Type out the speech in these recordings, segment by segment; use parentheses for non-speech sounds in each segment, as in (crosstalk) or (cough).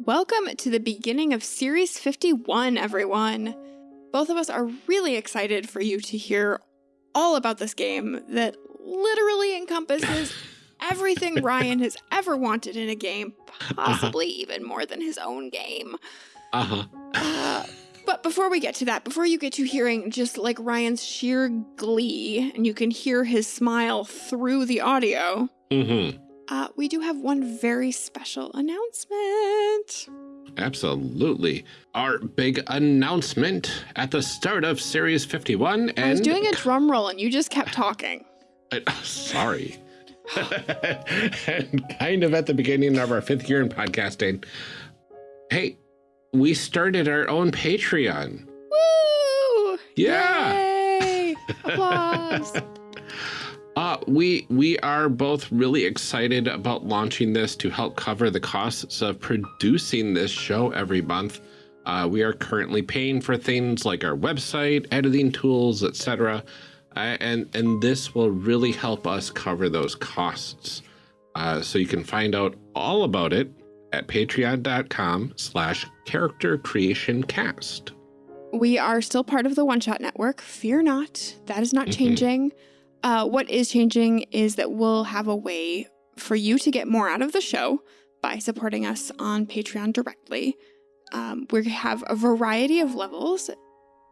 Welcome to the beginning of Series 51, everyone. Both of us are really excited for you to hear all about this game that literally encompasses (laughs) everything Ryan has ever wanted in a game, possibly uh -huh. even more than his own game. Uh-huh. Uh, but before we get to that, before you get to hearing just like Ryan's sheer glee, and you can hear his smile through the audio, mm -hmm. Uh, we do have one very special announcement. Absolutely. Our big announcement at the start of Series 51 and... I was doing a drum roll and you just kept talking. I, (laughs) sorry. (laughs) and kind of at the beginning of our fifth year in podcasting. Hey, we started our own Patreon. Woo! Yeah. Yay! (laughs) Applause. Uh, we we are both really excited about launching this to help cover the costs of producing this show every month. Uh, we are currently paying for things like our website, editing tools, etc. Uh, and and this will really help us cover those costs. Uh, so you can find out all about it at patreon.com slash character creation cast. We are still part of the One Shot Network. Fear not, that is not mm -hmm. changing. Uh, what is changing is that we'll have a way for you to get more out of the show by supporting us on Patreon directly. Um, we have a variety of levels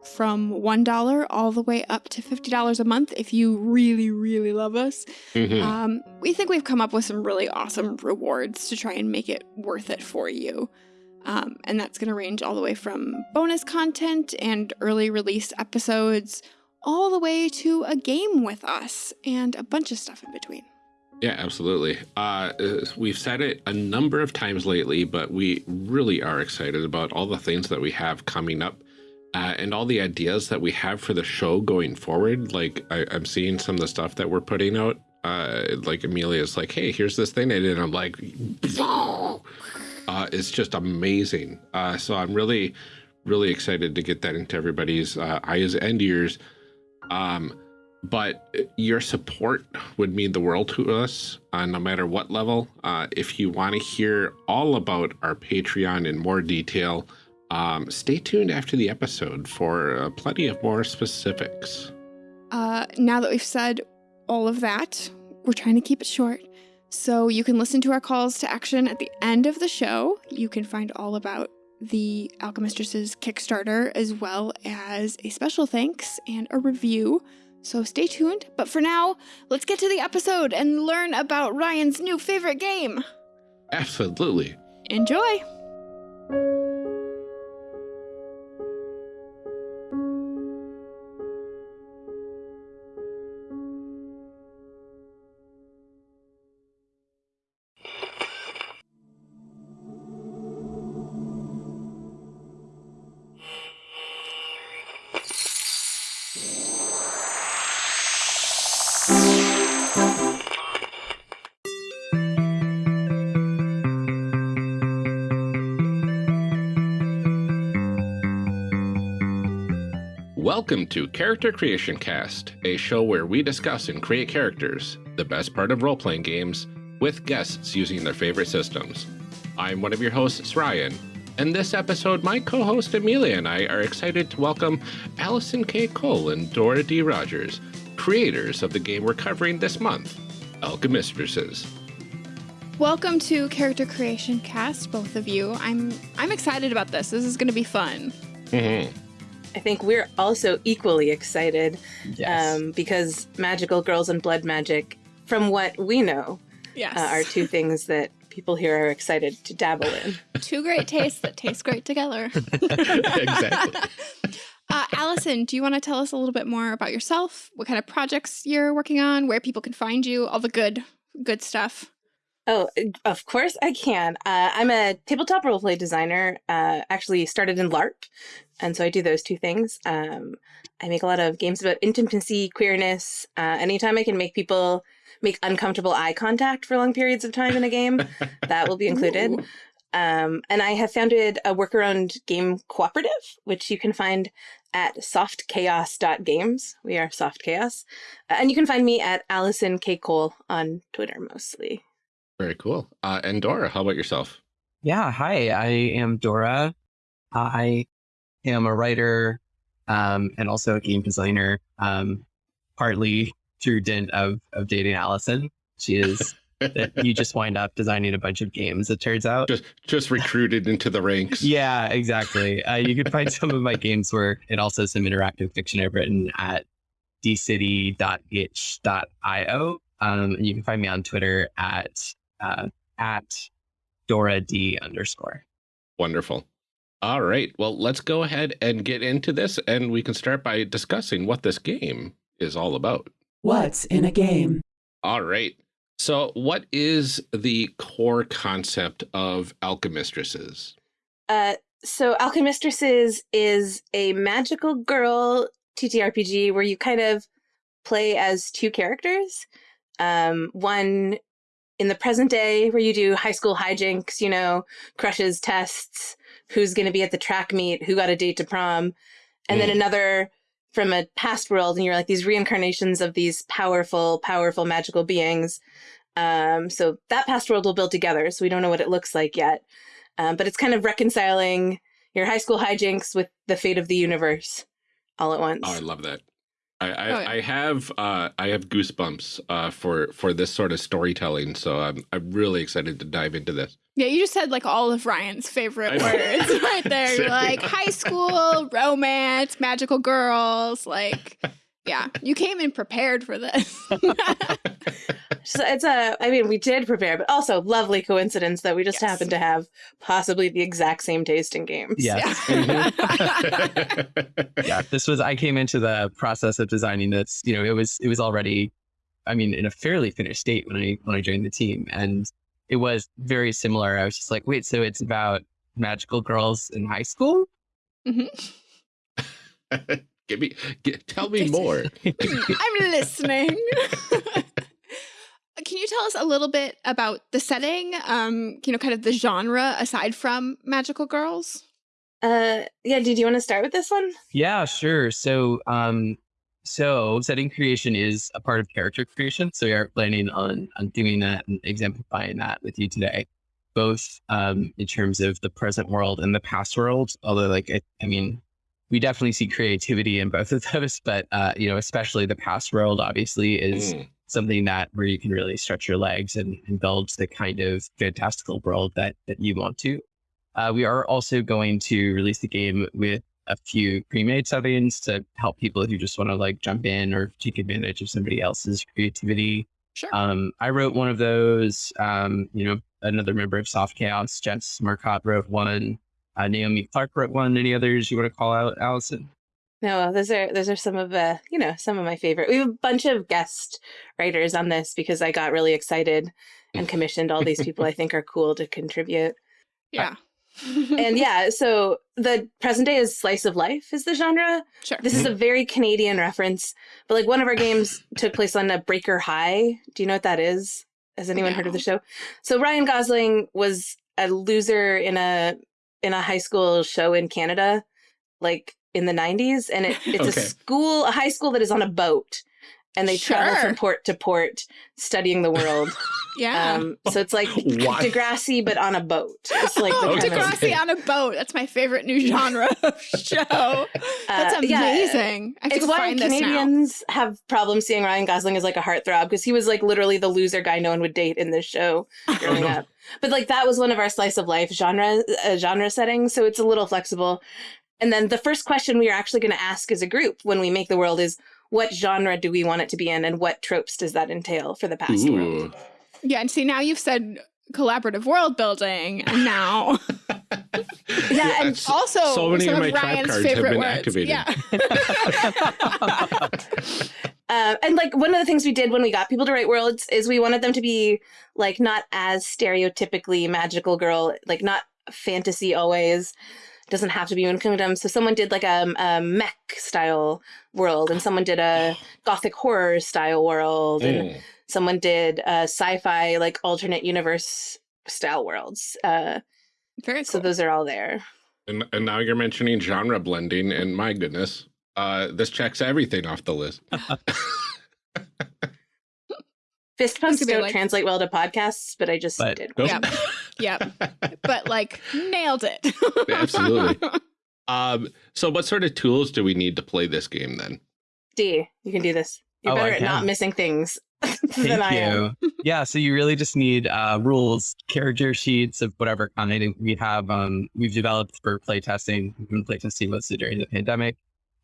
from $1 all the way up to $50 a month if you really, really love us. Mm -hmm. um, we think we've come up with some really awesome rewards to try and make it worth it for you. Um, and that's going to range all the way from bonus content and early release episodes, all the way to a game with us and a bunch of stuff in between. Yeah, absolutely. Uh, we've said it a number of times lately, but we really are excited about all the things that we have coming up uh, and all the ideas that we have for the show going forward. Like I, am seeing some of the stuff that we're putting out. Uh, like Amelia's like, hey, here's this thing. And I'm like, (laughs) uh, it's just amazing. Uh, so I'm really, really excited to get that into everybody's uh, eyes and ears. Um, but your support would mean the world to us, uh, no matter what level. Uh, if you want to hear all about our Patreon in more detail, um, stay tuned after the episode for uh, plenty of more specifics. Uh, now that we've said all of that, we're trying to keep it short. So you can listen to our calls to action at the end of the show. You can find all about the Alchemistresses Kickstarter as well as a special thanks and a review. So stay tuned. But for now, let's get to the episode and learn about Ryan's new favorite game. Absolutely. Enjoy. Welcome to Character Creation Cast, a show where we discuss and create characters, the best part of role playing games, with guests using their favorite systems. I'm one of your hosts, Ryan, and this episode, my co host Amelia and I are excited to welcome Allison K. Cole and Dora D. Rogers, creators of the game we're covering this month, Alchemistresses. Welcome to Character Creation Cast, both of you. I'm I'm excited about this. This is going to be fun. Mm-hmm. I think we're also equally excited yes. um, because magical girls and blood magic, from what we know, yes. uh, are two things that people here are excited to dabble in. two great tastes that taste great together. (laughs) exactly. (laughs) Uh, Allison, do you want to tell us a little bit more about yourself? What kind of projects you're working on? Where people can find you? All the good, good stuff. Oh, of course I can. Uh, I'm a tabletop roleplay designer. Uh, actually started in LARP, and so I do those two things. Um, I make a lot of games about intimacy, queerness. Uh, anytime I can make people make uncomfortable eye contact for long periods of time in a game, (laughs) that will be included. Um, and I have founded a worker-owned game cooperative, which you can find at softchaos.games. We are Soft Chaos. Uh, and you can find me at Allison K. Cole on Twitter mostly. Very cool. Uh, and Dora, how about yourself? Yeah, hi, I am Dora. I am a writer um, and also a game designer, um, partly through dint of, of dating Allison. She is (laughs) that you just wind up designing a bunch of games, it turns out. Just just recruited into the ranks. (laughs) Yeah, exactly. Uh, you can find some of my games work and also some interactive fiction I've written at dcity.itch.io. Um, and you can find me on Twitter at uh, at Dora D underscore. Wonderful. All right. Well, let's go ahead and get into this, and we can start by discussing what this game is all about. What's in a game? All right. So, what is the core concept of Alchemistresses? Uh, so Alchemistresses is a magical girl TTRPG where you kind of play as two characters. Um, one in the present day where you do high school hijinks, you know, crushes, tests, who's going to be at the track meet, who got a date to prom. And then Mm. another from a past world, and you're like these reincarnations of these powerful, powerful magical beings. Um, so that past world will build together. So we don't know what it looks like yet. Um, but it's kind of reconciling your high school hijinks with the fate of the universe all at once. Oh, I love that. I I, Oh, yeah. I have uh, I have goosebumps uh, for for this sort of storytelling, so I'm I'm really excited to dive into this. Yeah, you just said like all of Ryan's favorite words right there. (laughs) You're like high school, (laughs) romance, magical girls. Like, yeah, you came in prepared for this. (laughs) (laughs) So it's a, I mean, we did prepare, but also lovely coincidence that we just Yes. happen to have possibly the exact same taste in games. Yes. (laughs) yeah, this was I came into the process of designing this, you know, it was it was already I mean, in a fairly finished state when I when I joined the team. And it was very similar. I was just like, wait, so it's about magical girls in high school? Mhm. Give me, get, tell me more. (laughs) I'm listening. (laughs) Can you tell us a little bit about the setting? Um, you know, kind of the genre aside from magical girls. Uh, yeah. Did you want to start with this one? Yeah, sure. So, um, so setting creation is a part of character creation. So we are planning on on doing that and exemplifying that with you today, both um, in terms of the present world and the past world. Although, like, I, I mean, we definitely see creativity in both of those, (laughs) but uh, you know, especially the past world, obviously, is Mm. something that where you can really stretch your legs and, and build the kind of fantastical world that that you want to. Uh, we are also going to release the game with a few pre-made settings to help people who just want to like jump in or take advantage of somebody else's creativity. Sure. Um, I wrote one of those. Um, you know, another member of Soft Chaos, Jess Marcotte, wrote one. Uh, Naomi Clark wrote one. Any others you want to call out, Allison? No, those are those are some of uh, you know, some of my favorite. We have a bunch of guest writers on this because I got really excited and commissioned all these people I think are cool to contribute. (laughs) yeah. And yeah, so the present day is slice of life is the genre. sure. This is a very Canadian reference, but like one of our games took place on a Breaker High. Do you know what that is? Has anyone heard of the show? So Ryan Gosling was a loser in a in a high school show in Canada, like in the '90s, and it, it's Okay. a school, a high school that is on a boat, and they travel from port to port, studying the world. (laughs) yeah. Um, so it's like (laughs) Why? Degrassi, but on a boat. It's like the oh, Okay. Degrassi on a boat. That's my favorite new genre (laughs) of show. That's Uh, yeah, amazing. I it's why find this now. Canadians have problems seeing Ryan Gosling as like a heartthrob because he was like literally the loser guy no one would date in this show growing up. But like that was one of our slice of life genre uh, genre settings, so it's a little flexible. And then the first question we are actually going to ask as a group when we make the world is what genre do we want it to be in and what tropes does that entail for the past world? Yeah, and see now you've said collaborative world building, and now (laughs) Yeah, and s- also so many some of my of trap Ryan's cards have favorite been words. activated. Yeah. (laughs) Uh, and like one of the things we did when we got people to write worlds is we wanted them to be like not as stereotypically magical girl, like not fantasy always. Doesn't have to be Moon Kingdom. So someone did like a, a mech style world, and someone did a (gasps) gothic horror style world, and Mm. someone did a sci-fi like alternate universe style worlds. Uh, Very so those are all there. And, and now you're mentioning genre blending, and my goodness, uh, this checks everything off the list. (laughs) (laughs) Fist pumps could don't like- translate well to podcasts, but I just But- did. Nope. Yeah. (laughs) Yep. (laughs) but like nailed it. Absolutely. (laughs) Um, so what sort of tools do we need to play this game then? D, you can do this. You're Oh, I better at not missing things (laughs) than Thank I am. yeah, so you really just need uh, rules, character sheets of whatever kind. We have um, we've developed for playtesting. We've been playtesting mostly during the pandemic,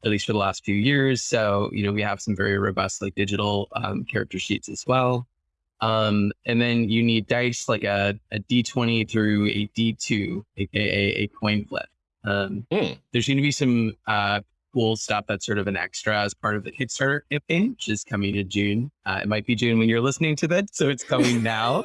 at least for the last few years. So you know we have some very robust like digital um, character sheets as well. Um, and then you need dice like a, a D20 through a D2, aka a coin flip. Um, Hmm. There's going to be some uh, cool stuff that's sort of an extra as part of the Kickstarter campaign, which is coming in June. Uh, it might be June when you're listening to this, so it's coming (laughs) now.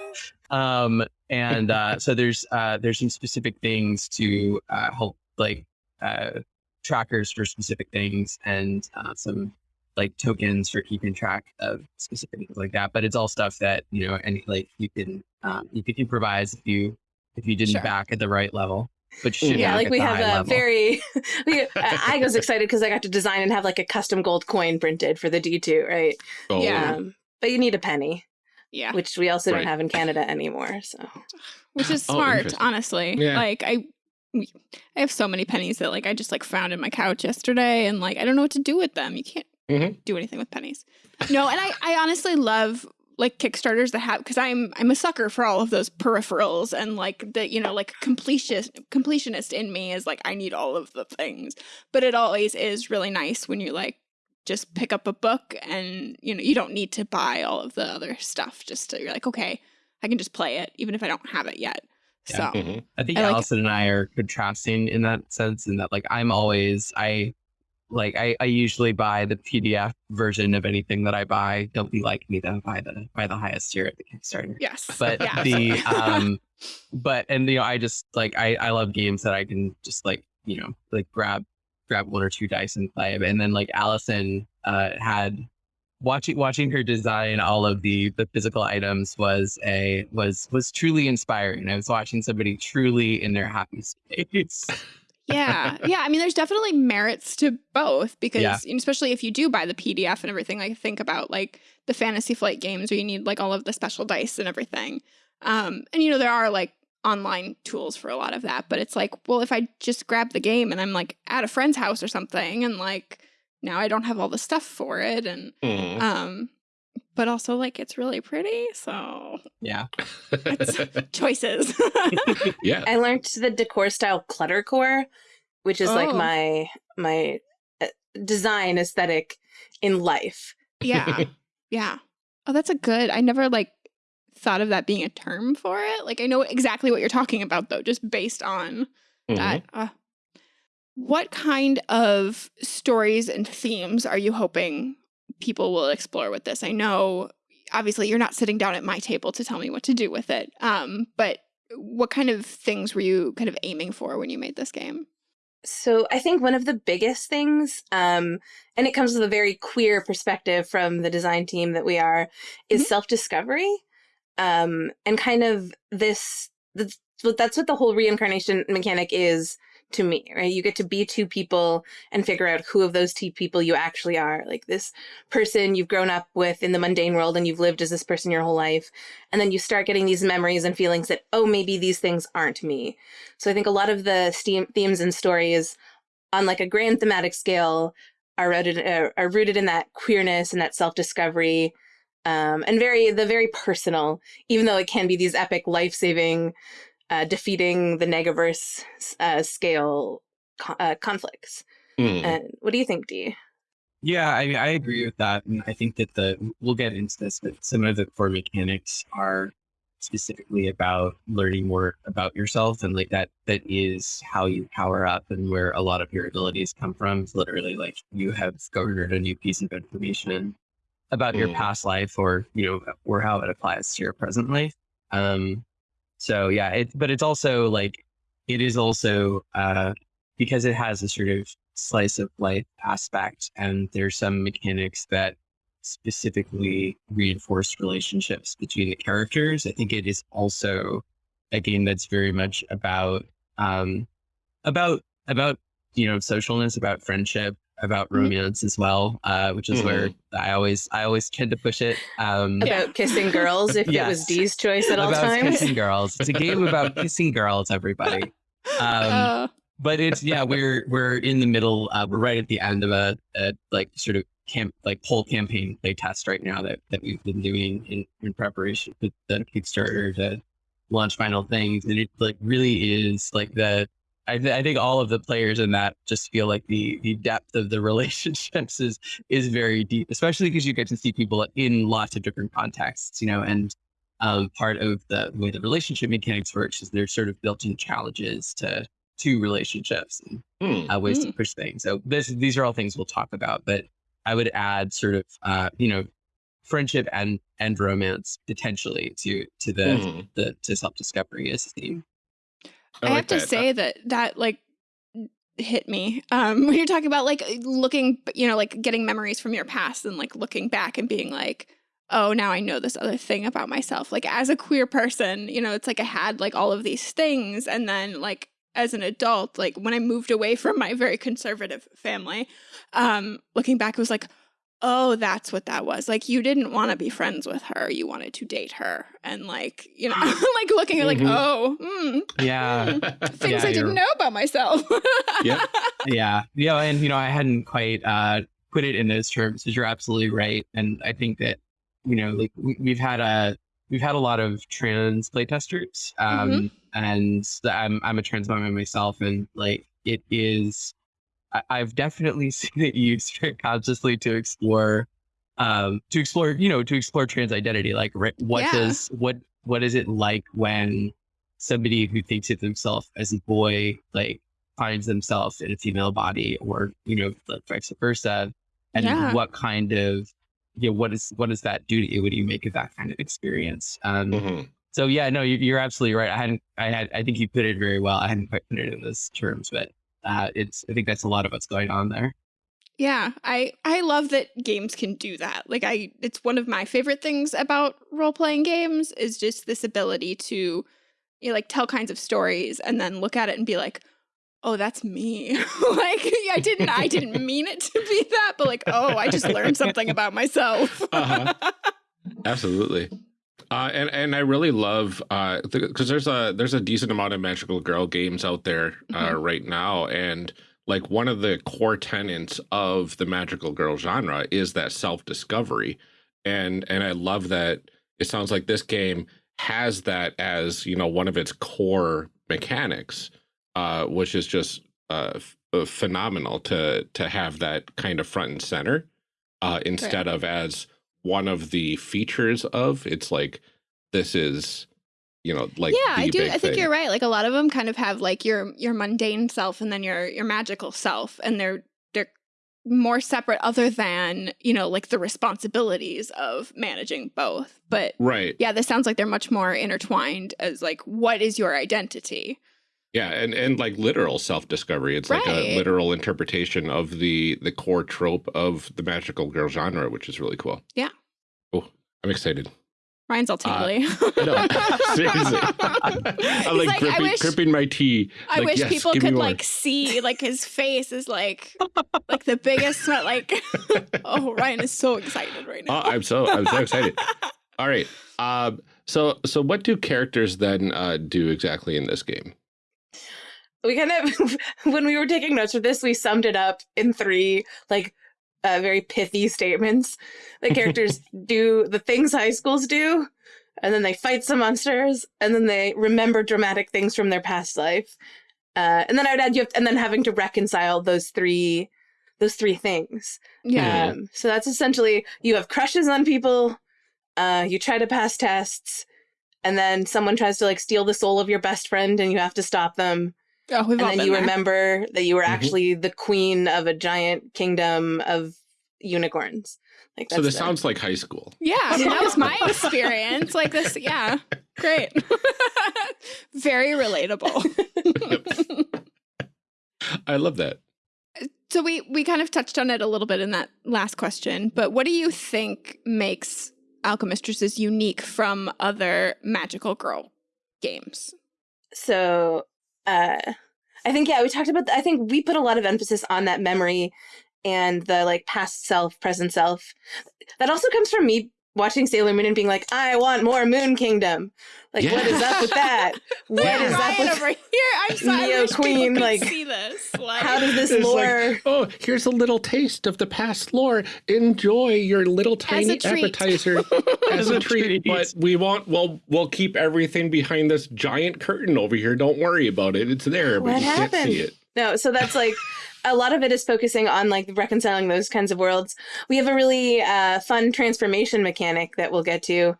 Um, and uh, so there's uh, there's some specific things to uh, help like uh, trackers for specific things and uh, some like tokens for keeping track of specific things like that. But it's all stuff that you know, any like you can um, you could improvise if you if you didn't Sure. back at the right level. But you should Yeah, like we have a level. very. (laughs) we, uh, (laughs) I was excited because I got to design and have like a custom gold coin printed for the D2, right? Oh, Yeah. Um, but you need a penny, yeah. which we also Right. don't have in Canada anymore. So (sighs) Which is Oh, smart, interesting. honestly. Yeah. Like I I have so many pennies that like I just like found in my couch yesterday and like I don't know what to do with them. You can't Mhm. do anything with pennies. No, and I I honestly love like Kickstarters that have because I'm I'm a sucker for all of those peripherals and like the you know like completionist completionist in me is like I need all of the things. But it always is really nice when you like just pick up a book and you know you don't need to buy all of the other stuff. Just to, you're like okay, I can just play it even if I don't have it yet. Yeah. So Mhm. I think I like- Allison and I are contrasting in that sense, in that like I'm always I like I, I usually buy the PDF version of anything that I buy. Don't be like me though, buy the buy the highest tier at the Kickstarter. yes, But yeah. the (laughs) um but and you know, I just like I, I love games that I can just like, you know, like grab grab one or two dice and play. And then like Allison uh had watching watching her design all of the the physical items was a was was truly inspiring. I was watching somebody truly in their happy (laughs) space. Yeah yeah i mean there's definitely merits to both because Yeah. especially if you do buy the pdf and everything like think about like the fantasy flight games where you need like all of the special dice and everything um and you know there are like online tools for a lot of that but it's like well if i just grab the game and i'm like at a friend's house or something and like now i don't have all the stuff for it and Mhm. um but also like it's really pretty so Yeah. (laughs) choices (laughs) yeah. I learned the decor style cluttercore, which is like Oh. my my uh, design aesthetic in life. Yeah. (laughs) yeah. Oh, that's a good. I never like thought of that being a term for it. Like I know exactly what you're talking about though, just based on Mhm. that. Uh, what kind of stories and themes are you hoping people will explore with this? I know obviously you're not sitting down at my table to tell me what to do with it. Um, but what kind of things were you kind of aiming for when you made this game? So I think one of the biggest things, um, and it comes with a very queer perspective from the design team that we are, is Mhm. self-discovery, um, and kind of this. That's what the whole reincarnation mechanic is to me, right? You get to be two people and figure out who of those two people you actually are. Like this person you've grown up with in the mundane world and you've lived as this person your whole life, and then you start getting these memories and feelings that oh maybe these things aren't me. So I think a lot of the themes and stories on like a grand thematic scale are rooted uh, are rooted in that queerness and that self discovery, um, and very the very personal. Even though it can be these epic life saving, uh, defeating the negaverse uh, scale co- uh, conflicts. And what do you think, Dee? Yeah, I I agree with that, and I think that the we'll get into this, but some of the core mechanics are specifically about learning more about yourself, and like that that is how you power up and where a lot of your abilities come from. It's literally like you have garnered a new piece of information about your Mm. past life, or you know, or how it applies to your present life. Um, so yeah, it but it's also like it is also uh because it has a sort of slice of life aspect and there's some mechanics that specifically reinforce relationships between the characters i think it is also a game that's very much about um about about you know socialness about friendship about Mhm. romance as well, uh, which is where I always I always tend to push it. Um, About kissing girls if it was Dee's choice at all about times. kissing girls. It's a game about (laughs) kissing girls, everybody. Um, Uh, but it's yeah, we're we're in the middle. Uh, we're right at the end of a, a like sort of camp like whole campaign play test right now that that we've been doing in, in preparation for the Kickstarter to launch final things, and it like really is like the. I, th- I think all of the players in that just feel like the the depth of the (laughs) relationships is is very deep, especially because you get to see people in lots of different contexts, you know, and um, part of the way the relationship mechanics works is there's sort of built-in challenges to to relationships and Hmm. uh, ways to Mm. push things. So this, these are all things we'll talk about, but I would add sort of, uh, you know, friendship and and romance potentially to to the Hmm. the to self discovery as a theme. I, like have to that. say that that like hit me um (laughs) when you're talking about like looking you know like getting memories from your past and like looking back and being like oh now i know this other thing about myself like as a queer person you know it's like i had like all of these things and then like as an adult like when i moved away from my very conservative family um looking back it was like oh that's what that was. Like you didn't want to be friends with her you wanted to date her. And like you know (laughs) like looking at like Mhm. oh mm, Yeah, (laughs) things Yeah, I didn't know about myself. Yep. (laughs) yeah, yeah, and you know, I hadn't quite uh, put it in those terms, but you're absolutely right, and I think that you know, like we, we've had a we've had a lot of trans playtesters, um, and I'm I'm a trans woman myself, and like it is, I, I've definitely (laughs) seen it used very consciously to explore, um, to explore, you know, to explore trans identity, like right, what Yeah. does what what is it like when somebody who thinks of themselves as a boy like finds themselves in a female body or you know like vice versa and Yeah. what kind of you know what is what does that do to you what do you make of that kind of experience um Mhm. so yeah no you, you're absolutely right i hadn't i had i think you put it very well i hadn't quite put it in those terms but uh it's i think that's a lot of what's going on there yeah, I I love that games can do that. Like I it's one of my favorite things about role-playing games is just this ability to you know, like tell kinds of stories and then look at it and be like, "Oh, that's me." (laughs) like I didn't I didn't (laughs) mean it to be that, but like, "Oh, I just learned something about (laughs) myself." Uh-huh. Absolutely. Uh, and and I really love because there's a there's a decent amount of magical girl games out there uh, Mhm. right now, and like one of the core tenets of the magical girl genre is that self discovery, and and I love that it sounds like this game has that as you know one of its core mechanics, uh, which is just uh, uh, phenomenal to to have that kind of front and center uh, instead of as one of the features of it's like this is you know like yeah, I do. I think thing. you're right. Like a lot of them kind of have like your your mundane self and then your your magical self, and they're they're more separate, other than you know like the responsibilities of managing both. But right yeah, this sounds like they're much more intertwined as like what is your identity? Yeah and and like literal self-discovery it's like a literal interpretation of the the core trope of the magical girl genre which is really cool Yeah. oh i'm excited Ryan's all Uh, tingly. (laughs) no, (laughs) seriously i'm like, like, I gripping, wish- gripping my tea I like, wish yes, people could like see like his face is like (laughs) like the biggest smile. Like oh, Ryan is so excited right oh now. i'm so i'm so excited all right um so so what do characters then uh do exactly in this game we kind of (laughs) when we were taking notes for this we summed it up in three like uh, very pithy statements the characters (laughs) do the things high schools do and then they fight some monsters and then they remember dramatic things from their past life uh, and then i would add you have and then having to reconcile those three those three things yeah. um, so that's essentially you have crushes on people, uh, you try to pass tests, and then someone tries to like steal the soul of your best friend, and you have to stop them. Oh, we've and all then been you there. remember that you were Mhm. actually the queen of a giant kingdom of unicorns. Like so this the- sounds like high school Yeah, I mean, that was my (laughs) experience. Like this, yeah, great, (laughs) very relatable. (laughs) i love that so we we kind of touched on it a little bit in that last question, but what do you think makes Alchemistresses unique from other magical girl games? so uh i think yeah we talked about i think we put a lot of emphasis on that memory and the like past self, present self. That also comes from me watching Sailor Moon and being like, I want more Moon Kingdom. Like, what is up with (laughs) that? What Yeah. is up Ryan with over here. I'm sorry. I Neo wish Queen, like, see this. Like, how does this It's like, lore? oh, here's a little taste of the past lore. Enjoy your little tiny treat. appetizer (laughs) as a treat. But we won't. We'll we'll keep everything behind this giant curtain over here. Don't worry about it. It's there, but What you can't see it. No, so that's like a lot of it is focusing on like reconciling those kinds of worlds. We have a really uh, fun transformation mechanic that we'll get to,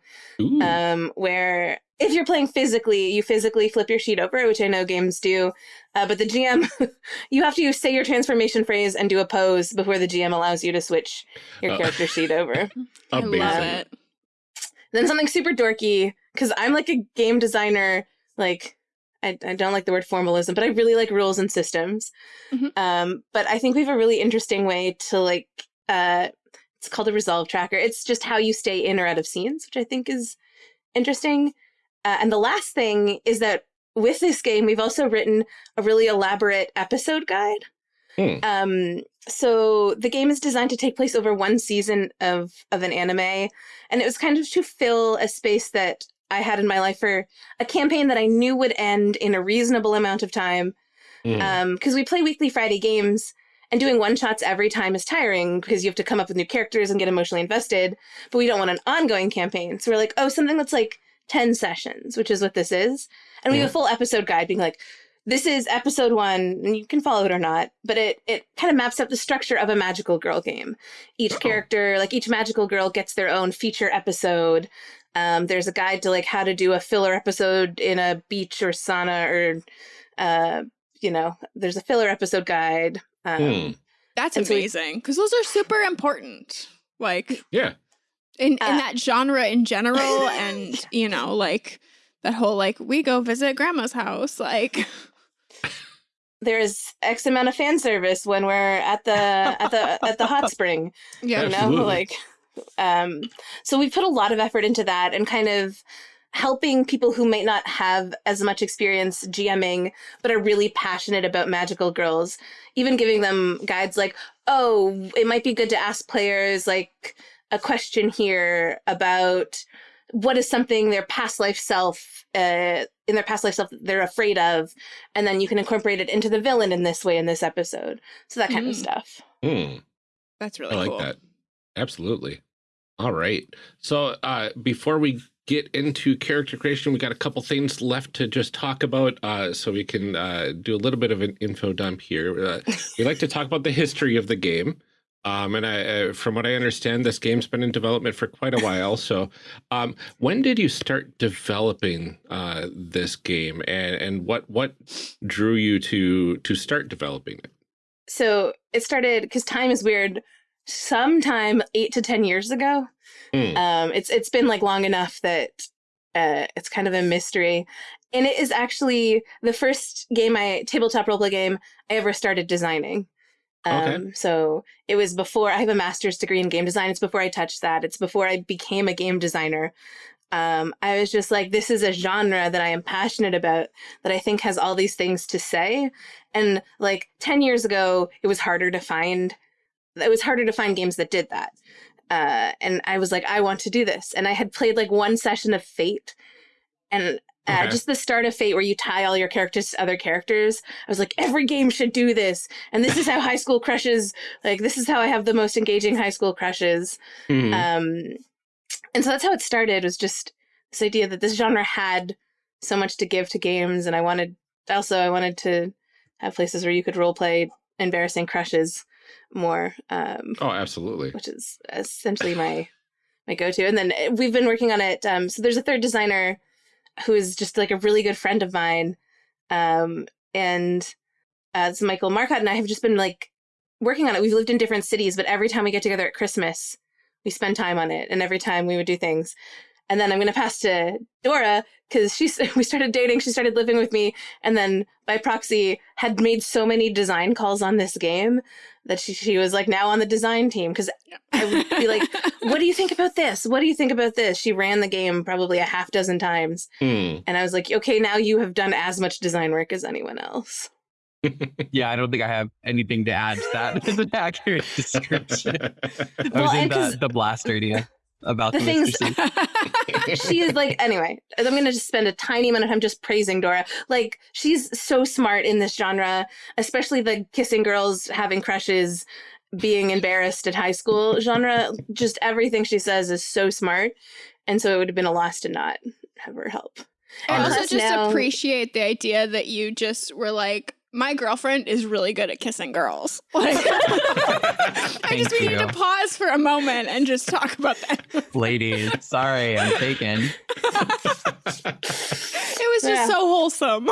um, where if you're playing physically, you physically flip your sheet over, which I know games do. Uh, but the GM, (laughs) you have to say your transformation phrase and do a pose before the GM allows you to switch your Uh, character sheet over. (laughs) I Amazing. love it. then something super dorky because I'm like a game designer. Like I, I don't like the word formalism, but I really like rules and systems. Mhm. Um, but I think we have a really interesting way to like. Uh, it's called a resolve tracker. It's just how you stay in or out of scenes, which I think is interesting. Uh, and the last thing is that with this game, we've also written a really elaborate episode guide. Hmm. Um, so the game is designed to take place over one season of of an anime, and it was kind of to fill a space that I had in my life for a campaign that I knew would end in a reasonable amount of time. Mm. Because we play weekly Friday games, and doing one shots every time is tiring because you have to come up with new characters and get emotionally invested. But we don't want an ongoing campaign, so we're like, oh, something that's like ten sessions, which is what this is, and we have a full episode guide being like. This is episode one, and you can follow it or not, but it it kind of maps out the structure of a magical girl game. Each Oh. character, like each magical girl, gets their own feature episode. Um, there's a guide to like how to do a filler episode in a beach or sauna, or uh, you know, there's a filler episode guide. Um, Hmm. That's And so we- amazing because those are super important. Like Yeah. in, in Uh, that genre in general, (laughs) and you know, like that whole like we go visit grandma's house. Like (laughs) There's X amount of fan service when we're at the at the at the hot (laughs) spring. yeah, you know Absolutely. like um so we put a lot of effort into that and kind of helping people who might not have as much experience gming but are really passionate about magical girls even giving them guides like oh it might be good to ask players like a question here about what is something their past life self uh, in their past life self they're afraid of and then you can incorporate it into the villain in this way in this episode so that kind of Mm. stuff Hmm. that's really cool. I like cool. that. Absolutely. All right. So uh, before we get into character creation, we got a couple things left to just talk about, uh, so we can uh, do a little bit of an info dump here. Uh, we like to talk about the history of the game. Um, and I, from what I understand, this game's been in development for quite a while. So, um, when did you start developing uh, this game, and and what what drew you to to start developing it? so it started because time is weird sometime eight to ten years ago Hmm. um it's it's been like long enough that uh it's kind of a mystery and it is actually the first game i tabletop roleplay game i ever started designing um Okay. so it was before i have a master's degree in game design it's before i touched that it's before i became a game designer um, I was just like, this is a genre that I am passionate about, that I think has all these things to say. And like 10 years ago, it was harder to find, it was harder to find games that did that. Uh, and I was like, I want to do this. And I had played like one session of Fate and uh, Okay. just the start of Fate where you tie all your characters to other characters. I was like, every game should do this. And this is how high school crushes, like, this is how I have the most engaging high school crushes. Hmm. Um, and so that's how it started was just this idea that this genre had so much to give to games. And I wanted, also, I wanted to have places where you could role play embarrassing crushes more, um, oh, absolutely. which is essentially my, my go-to. And then uh, we've been working on it. Um, so there's a third designer who is just like a really good friend of mine. Um, and uh, it's Michael Marcotte and I have just been like working on it. We've lived in different cities, but every time we get together at Christmas, we spend time on it. And every time we would do things. And then I'm going to pass to Dora because she's (laughs) we started dating. She started living with me, and then by proxy had made so many design calls on this game that she, she was like now on the design team because I would be like, (laughs) what do you think about this? What do you think about this? She ran the game probably a half dozen times. Hmm. And I was like, okay, now you have done as much design work as anyone else. (laughs) Yeah, I don't think I have anything to add to that. It's an accurate description. I Well, in the, the blast idea about the the, things- Mr. C. (laughs) she is like anyway i'm gonna just spend a tiny amount of time just praising dora. Like she's so smart in this genre especially the kissing girls having crushes being embarrassed at high school genre. Just everything she says is so smart. And so it would have been a loss to not have her help. I also just now- appreciate the idea that you just were like, my girlfriend is really good at kissing girls. (laughs) Like, (laughs) (laughs) I just we need to pause for a moment and just talk about that. Ladies, sorry, I'm taken. It was just Yeah. so wholesome.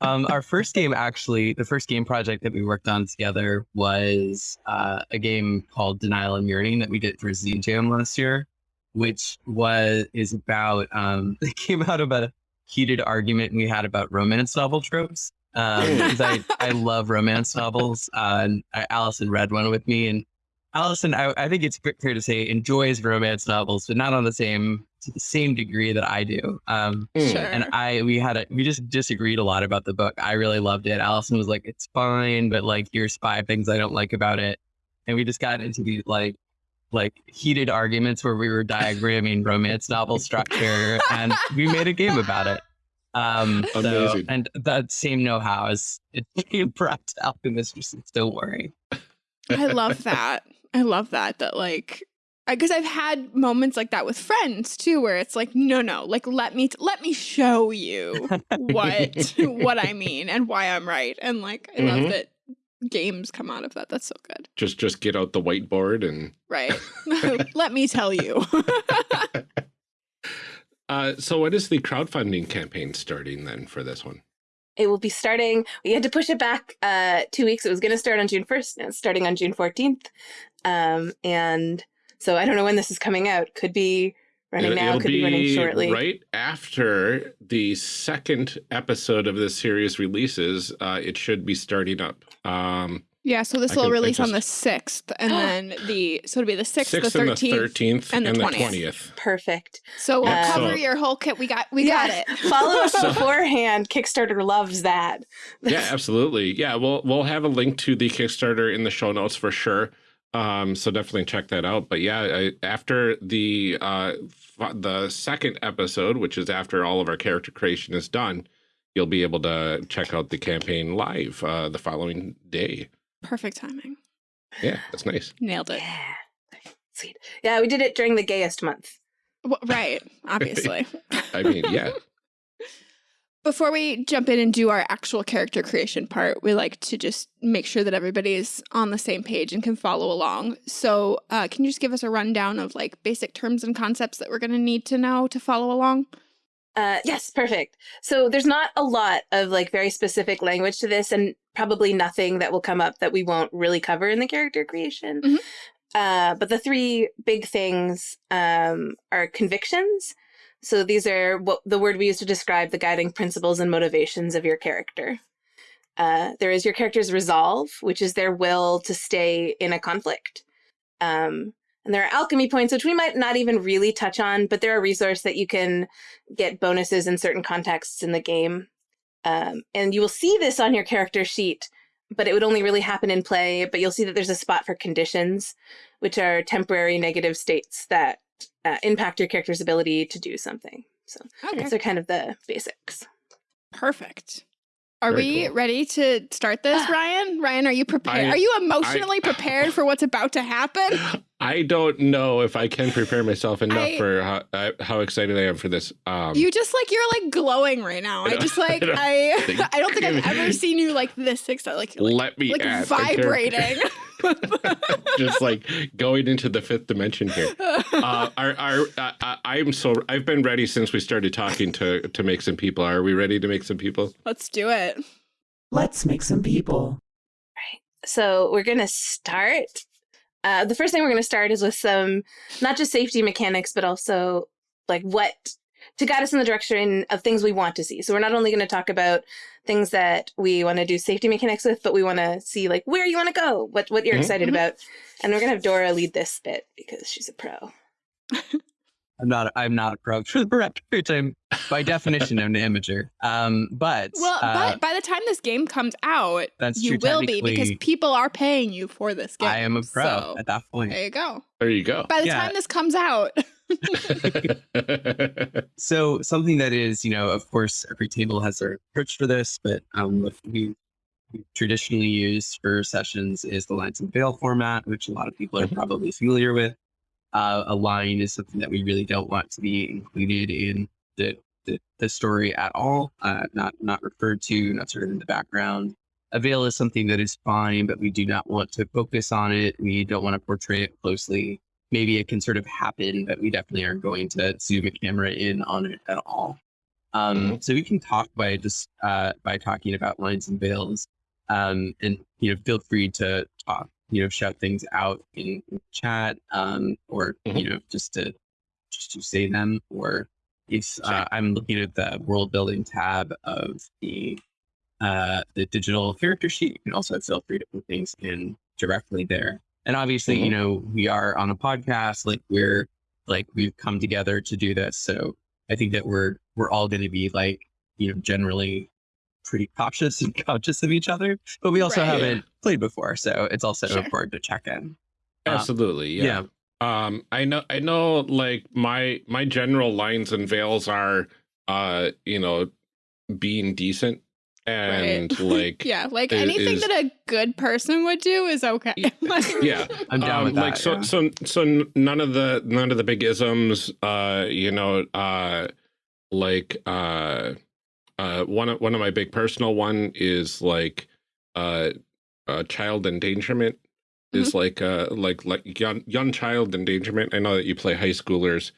Um, our first game, actually, the first game project that we worked on together was uh, a game called Denial and Yearning that we did for Z Jam last year, which was is about um, it came out about a heated argument we had about romance novel tropes. Because I, (laughs) I love romance novels, uh, and I, Allison read one with me, and Allison, I, I think it's fair to say, enjoys romance novels, but not on the same to the same degree that I do. Um, Mm. Sure. and I we had a we just disagreed a lot about the book. I really loved it. Allison was like, "It's fine," but like, here's five things I don't like about it, and we just got into these like like heated arguments where we were diagramming romance novel structure, and we made a game about it. Um, so- Amazing. and that same know-how is it (laughs) being brought to Alchemist. Just don't worry. I love that. I love that. That like, I because I've had moments like that with friends too, where it's like, no, no, like let me let me show you (laughs) what what I mean and why I'm right, and like I Mhm. love that games come out of that. That's so good. just just get out the whiteboard and Right. (laughs) (laughs) let me tell you. (laughs) uh so what is the crowdfunding campaign starting then for this one it will be starting we had to push it back uh two weeks it was going to start on june 1st now it's starting on june 14th um and so i don't know when this is coming out could be running It'll- now it'll could be, running shortly right after the second episode of this series releases uh it should be starting up um yeah. So this I will can- I release on the sixth, and (gasps) then the so it'll be the sixth, the 6th and the thirteenth. 13th and and the the 20th. 20th perfect So we'll Yeah, cover so- your whole kit. We got we got it. (laughs) follow us So- beforehand kickstarter loves that yeah absolutely yeah we'll we'll have a link to the kickstarter in the show notes for sure um so definitely check that out but yeah I, after the uh the second episode which is after all of our character creation is done you'll be able to check out the campaign live uh the following day Perfect timing. yeah that's nice Nailed it. yeah sweet yeah we did it during the gayest month Well, right. (laughs) Obviously. i mean yeah Before we jump in and do our actual character creation part, we like to just make sure that everybody's on the same page and can follow along. So, uh, can you just give us a rundown of like basic terms and concepts that we're going to need to know to follow along? Uh, yes, perfect. So there's not a lot of like very specific language to this, and probably nothing that will come up that we won't really cover in the character creation. Mhm. Uh, but the three big things um, are convictions. So these are what the word we use to describe the guiding principles and motivations of your character. Uh, there is your character's resolve, which is their will to stay in a conflict. Um, and there are alchemy points, which we might not even really touch on, but they're a resource that you can get bonuses in certain contexts in the game. Um, and you will see this on your character sheet, but it would only really happen in play. But you'll see that there's a spot for conditions, which are temporary negative states that uh, impact your character's ability to do something. So Okay. those are kind of the basics. Perfect. Are Very we cool. ready to start this, Ryan? Ryan, are you prepared? I- are you emotionally prepared for what's about to happen? (laughs) i don't know if i can prepare myself enough I- for how, how excited i am for this um you just like you're like glowing right now. I I just (laughs) like I don't I think- I don't think I've ever seen you like this excited. Like, like, let me like add a vibrating. (laughs) (laughs) just like going into the fifth dimension here. Uh, are are uh, uh, I'm so I've been ready since we started talking to to make some people. Are we ready to make some people? Let's do it. Let's make some people. Right. So we're going to start. Uh, the first thing we're going to start is with some, not just safety mechanics, but also like what to guide us in the direction of things we want to see. So we're not only going to talk about things that we want to do safety mechanics with, but we want to see like where you want to go, what what you're Mhm. excited Mhm. about, and we're going to have Dora lead this bit because she's a pro. (laughs) I'm not. I'm not a pro director, which I'm by definition I'm an amateur. Um, but Well, uh, but by the time this game comes out, that's you true. will be because people are paying you for this game. I am a pro So, at that point. there you go. There you go. By the Yeah. time this comes out, (laughs) (laughs) So something that is, you know, of course, every table has their approach for this, but um, what we we traditionally use for sessions is the lines and veil format, which a lot of people are Mhm. probably familiar with. Uh, a line is something that we really don't want to be included in the the, the story at all, uh, not not referred to, not sort of in the background. A veil is something that is fine, but we do not want to focus on it. We don't want to portray it closely maybe it can sort of happen, but we definitely aren't going to zoom a camera in on it at all. Um, So we can talk by just uh, by talking about lines and veils, um, and you know, feel free to talk, you know, shout things out in, in chat, um, or Mhm. you know, just to just to say them, or if uh, I'm looking at the world building tab of the uh, the digital character sheet, you can also feel free to put things in directly there. And obviously, you Mhm. know, we are on a podcast, like we're like we've come together to do this. So I think that we're we're all going to be like, you know, generally pretty cautious and (laughs) conscious of each other, but we also Right. haven't played before, so it's also Sure. important to check in. Uh, Absolutely. Yeah. Um, I know, I know, like my, my general lines and veils are, uh, you know, being decent and Right. (laughs) like, yeah, like Is- anything is- that a good person would do is okay. yeah. (laughs) I'm down um, with that. like so yeah. so so none of the none of the big isms uh you know uh like uh uh one of one of my big personal one is like uh uh child endangerment is Mm-hmm. like uh like like young young child endangerment i know that you play high schoolers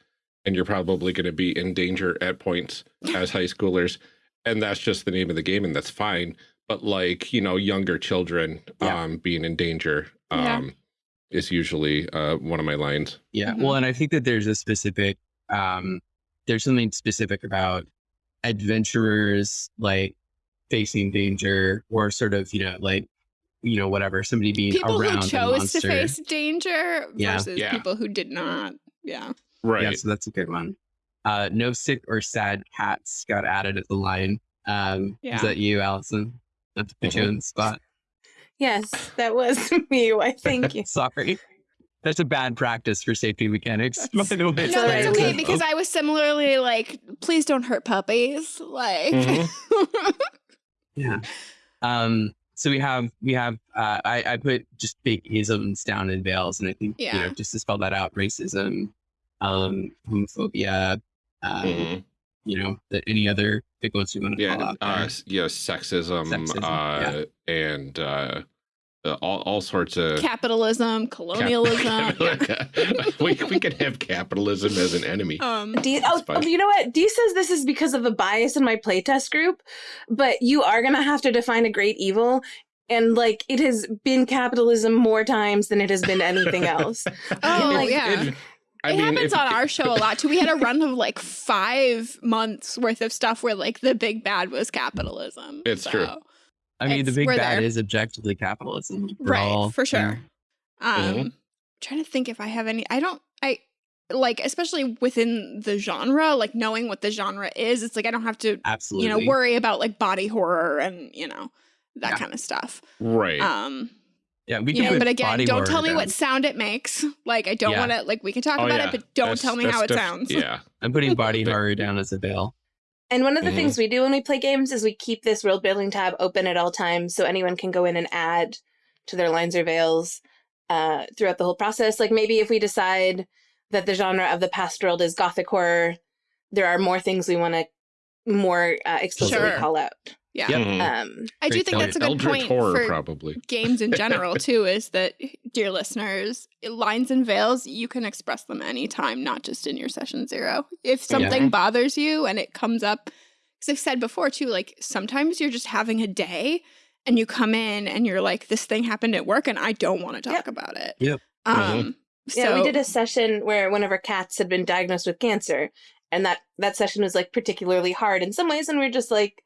and you're probably going to be in danger at points as high schoolers and that's just the name of the game and that's fine but like you know younger children Yeah. um being in danger Yeah. um is usually uh one of my lines Yeah. Mhm. Well, and I think that there's a specific, um, there's something specific about adventurers like facing danger or sort of, you know, like, you know, whatever, somebody being people around who chose to face danger Yeah. versus Yeah. people who did not. Yeah. right Yeah, so that's a good one. Uh, no sick or sad cats got added at the line. Um, Yeah. Is that you, Allison? Not to put you Mhm. on the spot. Yes, that was (laughs) me. Why, thank (laughs) you. Sorry. That's a bad practice for safety mechanics. That's- by the way. It's No, that's alright. okay because I was similarly like, please don't hurt puppies. Like, Mhm. (laughs) Yeah. Um, so we have we have uh, I, I put just big isms down in veils, and I think you know just to spell that out, racism, um, homophobia, um, Mhm. you know, that any other big ones we want to call yeah out uh there. s- yeah sexism, Sexism, uh and uh uh, all, all sorts of capitalism, cap- colonialism. (laughs) (laughs) we, we could have capitalism as an enemy um, D- oh, That's fine. you know what? Dee says this is because of a bias in my playtest group, but you are going to have to define a great evil. And like it has been capitalism more times than it has been anything else. (laughs) Oh, Like, yeah. It- I it mean, happens if- on our show a lot too. We had a (laughs) run of like five months worth of stuff where like the big bad was capitalism. It's true. I mean, the big bad there. is objectively capitalism. We're right all- for yeah. sure um Mhm. trying to think if i have any i don't i like especially within the genre like knowing what the genre is it's like i don't have to Absolutely. you know worry about like body horror and you know that Yeah. kind of stuff right um Yeah, we can know put but again body don't tell me down. what sound it makes like i don't Yeah. want to like we can talk Oh, about yeah. it but don't That's- tell me how it sounds yeah I'm putting body (laughs) horror down as a veil. And one of the Mhm. things we do when we play games is we keep this world building tab open at all times so anyone can go in and add to their lines or veils uh, throughout the whole process. Like maybe if we decide that the genre of the past world is gothic horror, there are more things we want to more uh, explicitly Sure. call out. Yeah Yep. Mhm. Um, i do think that's a good eldritch point horror for probably games in (laughs) general too is that dear listeners lines and veils you can express them anytime not just in your session zero if something bothers you and it comes up because i've said before too like sometimes you're just having a day and you come in and you're like this thing happened at work and i don't want to talk Yep. about it Yeah. um yeah, we did a session where one of our cats had been diagnosed with cancer, and that that session was like particularly hard in some ways, and we are just like,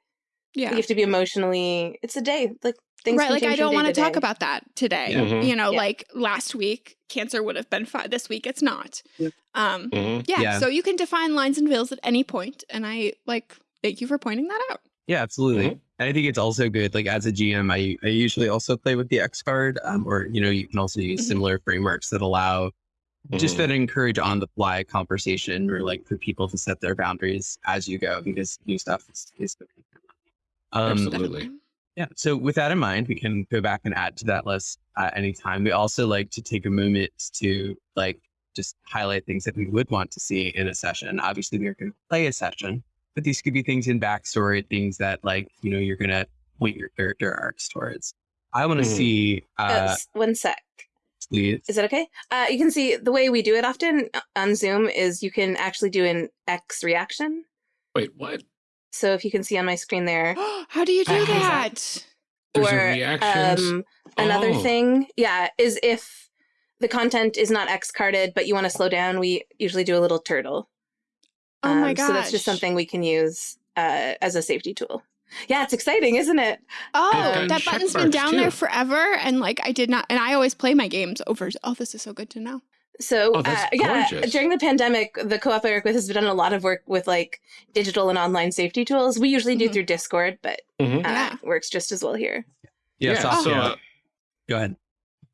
Yeah. You have to be emotionally. It's a day. Like things. right like i don't want to talk about that today Yeah. Mhm. you know Yeah. like last week cancer would have been fine this week it's not Yeah. um Mhm. yeah, Yeah. so you can define lines and veils at any point and i like thank you for pointing that out Yeah, absolutely. Mhm. And I think it's also good. Like as a GM, I, I usually also play with the X card, um, or you know, you can also use Mhm. similar frameworks that allow just that encourage on the fly conversation or like for people to set their boundaries as you go because new stuff is, is um, Absolutely. yeah. So with that in mind, we can go back and add to that list at any time. We also like to take a moment to like just highlight things that we would want to see in a session. Obviously, we are going to play a session, but these could be things in backstory, things that like you know you're going to point your character arcs towards. I want to Mhm. see. Uh, Uh, s- one sec. please. Is that okay? Uh, you can see the way we do it often uh, on Zoom is you can actually do an X reaction. Wait, what? So if you can see on my screen there, (gasps) how do you do that There's a or um, another Oh. thing, yeah, is if the content is not X carded, but you want to slow down, we usually do a little turtle. oh my Um, god So that's just something we can use uh, as a safety tool. Yeah, it's exciting, isn't it? oh gotten that button's been down too. there forever and like i did not and i always play my games over oh this is so good to know So Oh, uh, yeah, during the pandemic, the co-op I work with has done a lot of work with like digital and online safety tools. We usually do Mhm. through Discord, but Mhm. uh, Yeah. works just as well here. Yeah. Yeah, so, so, uh, go ahead.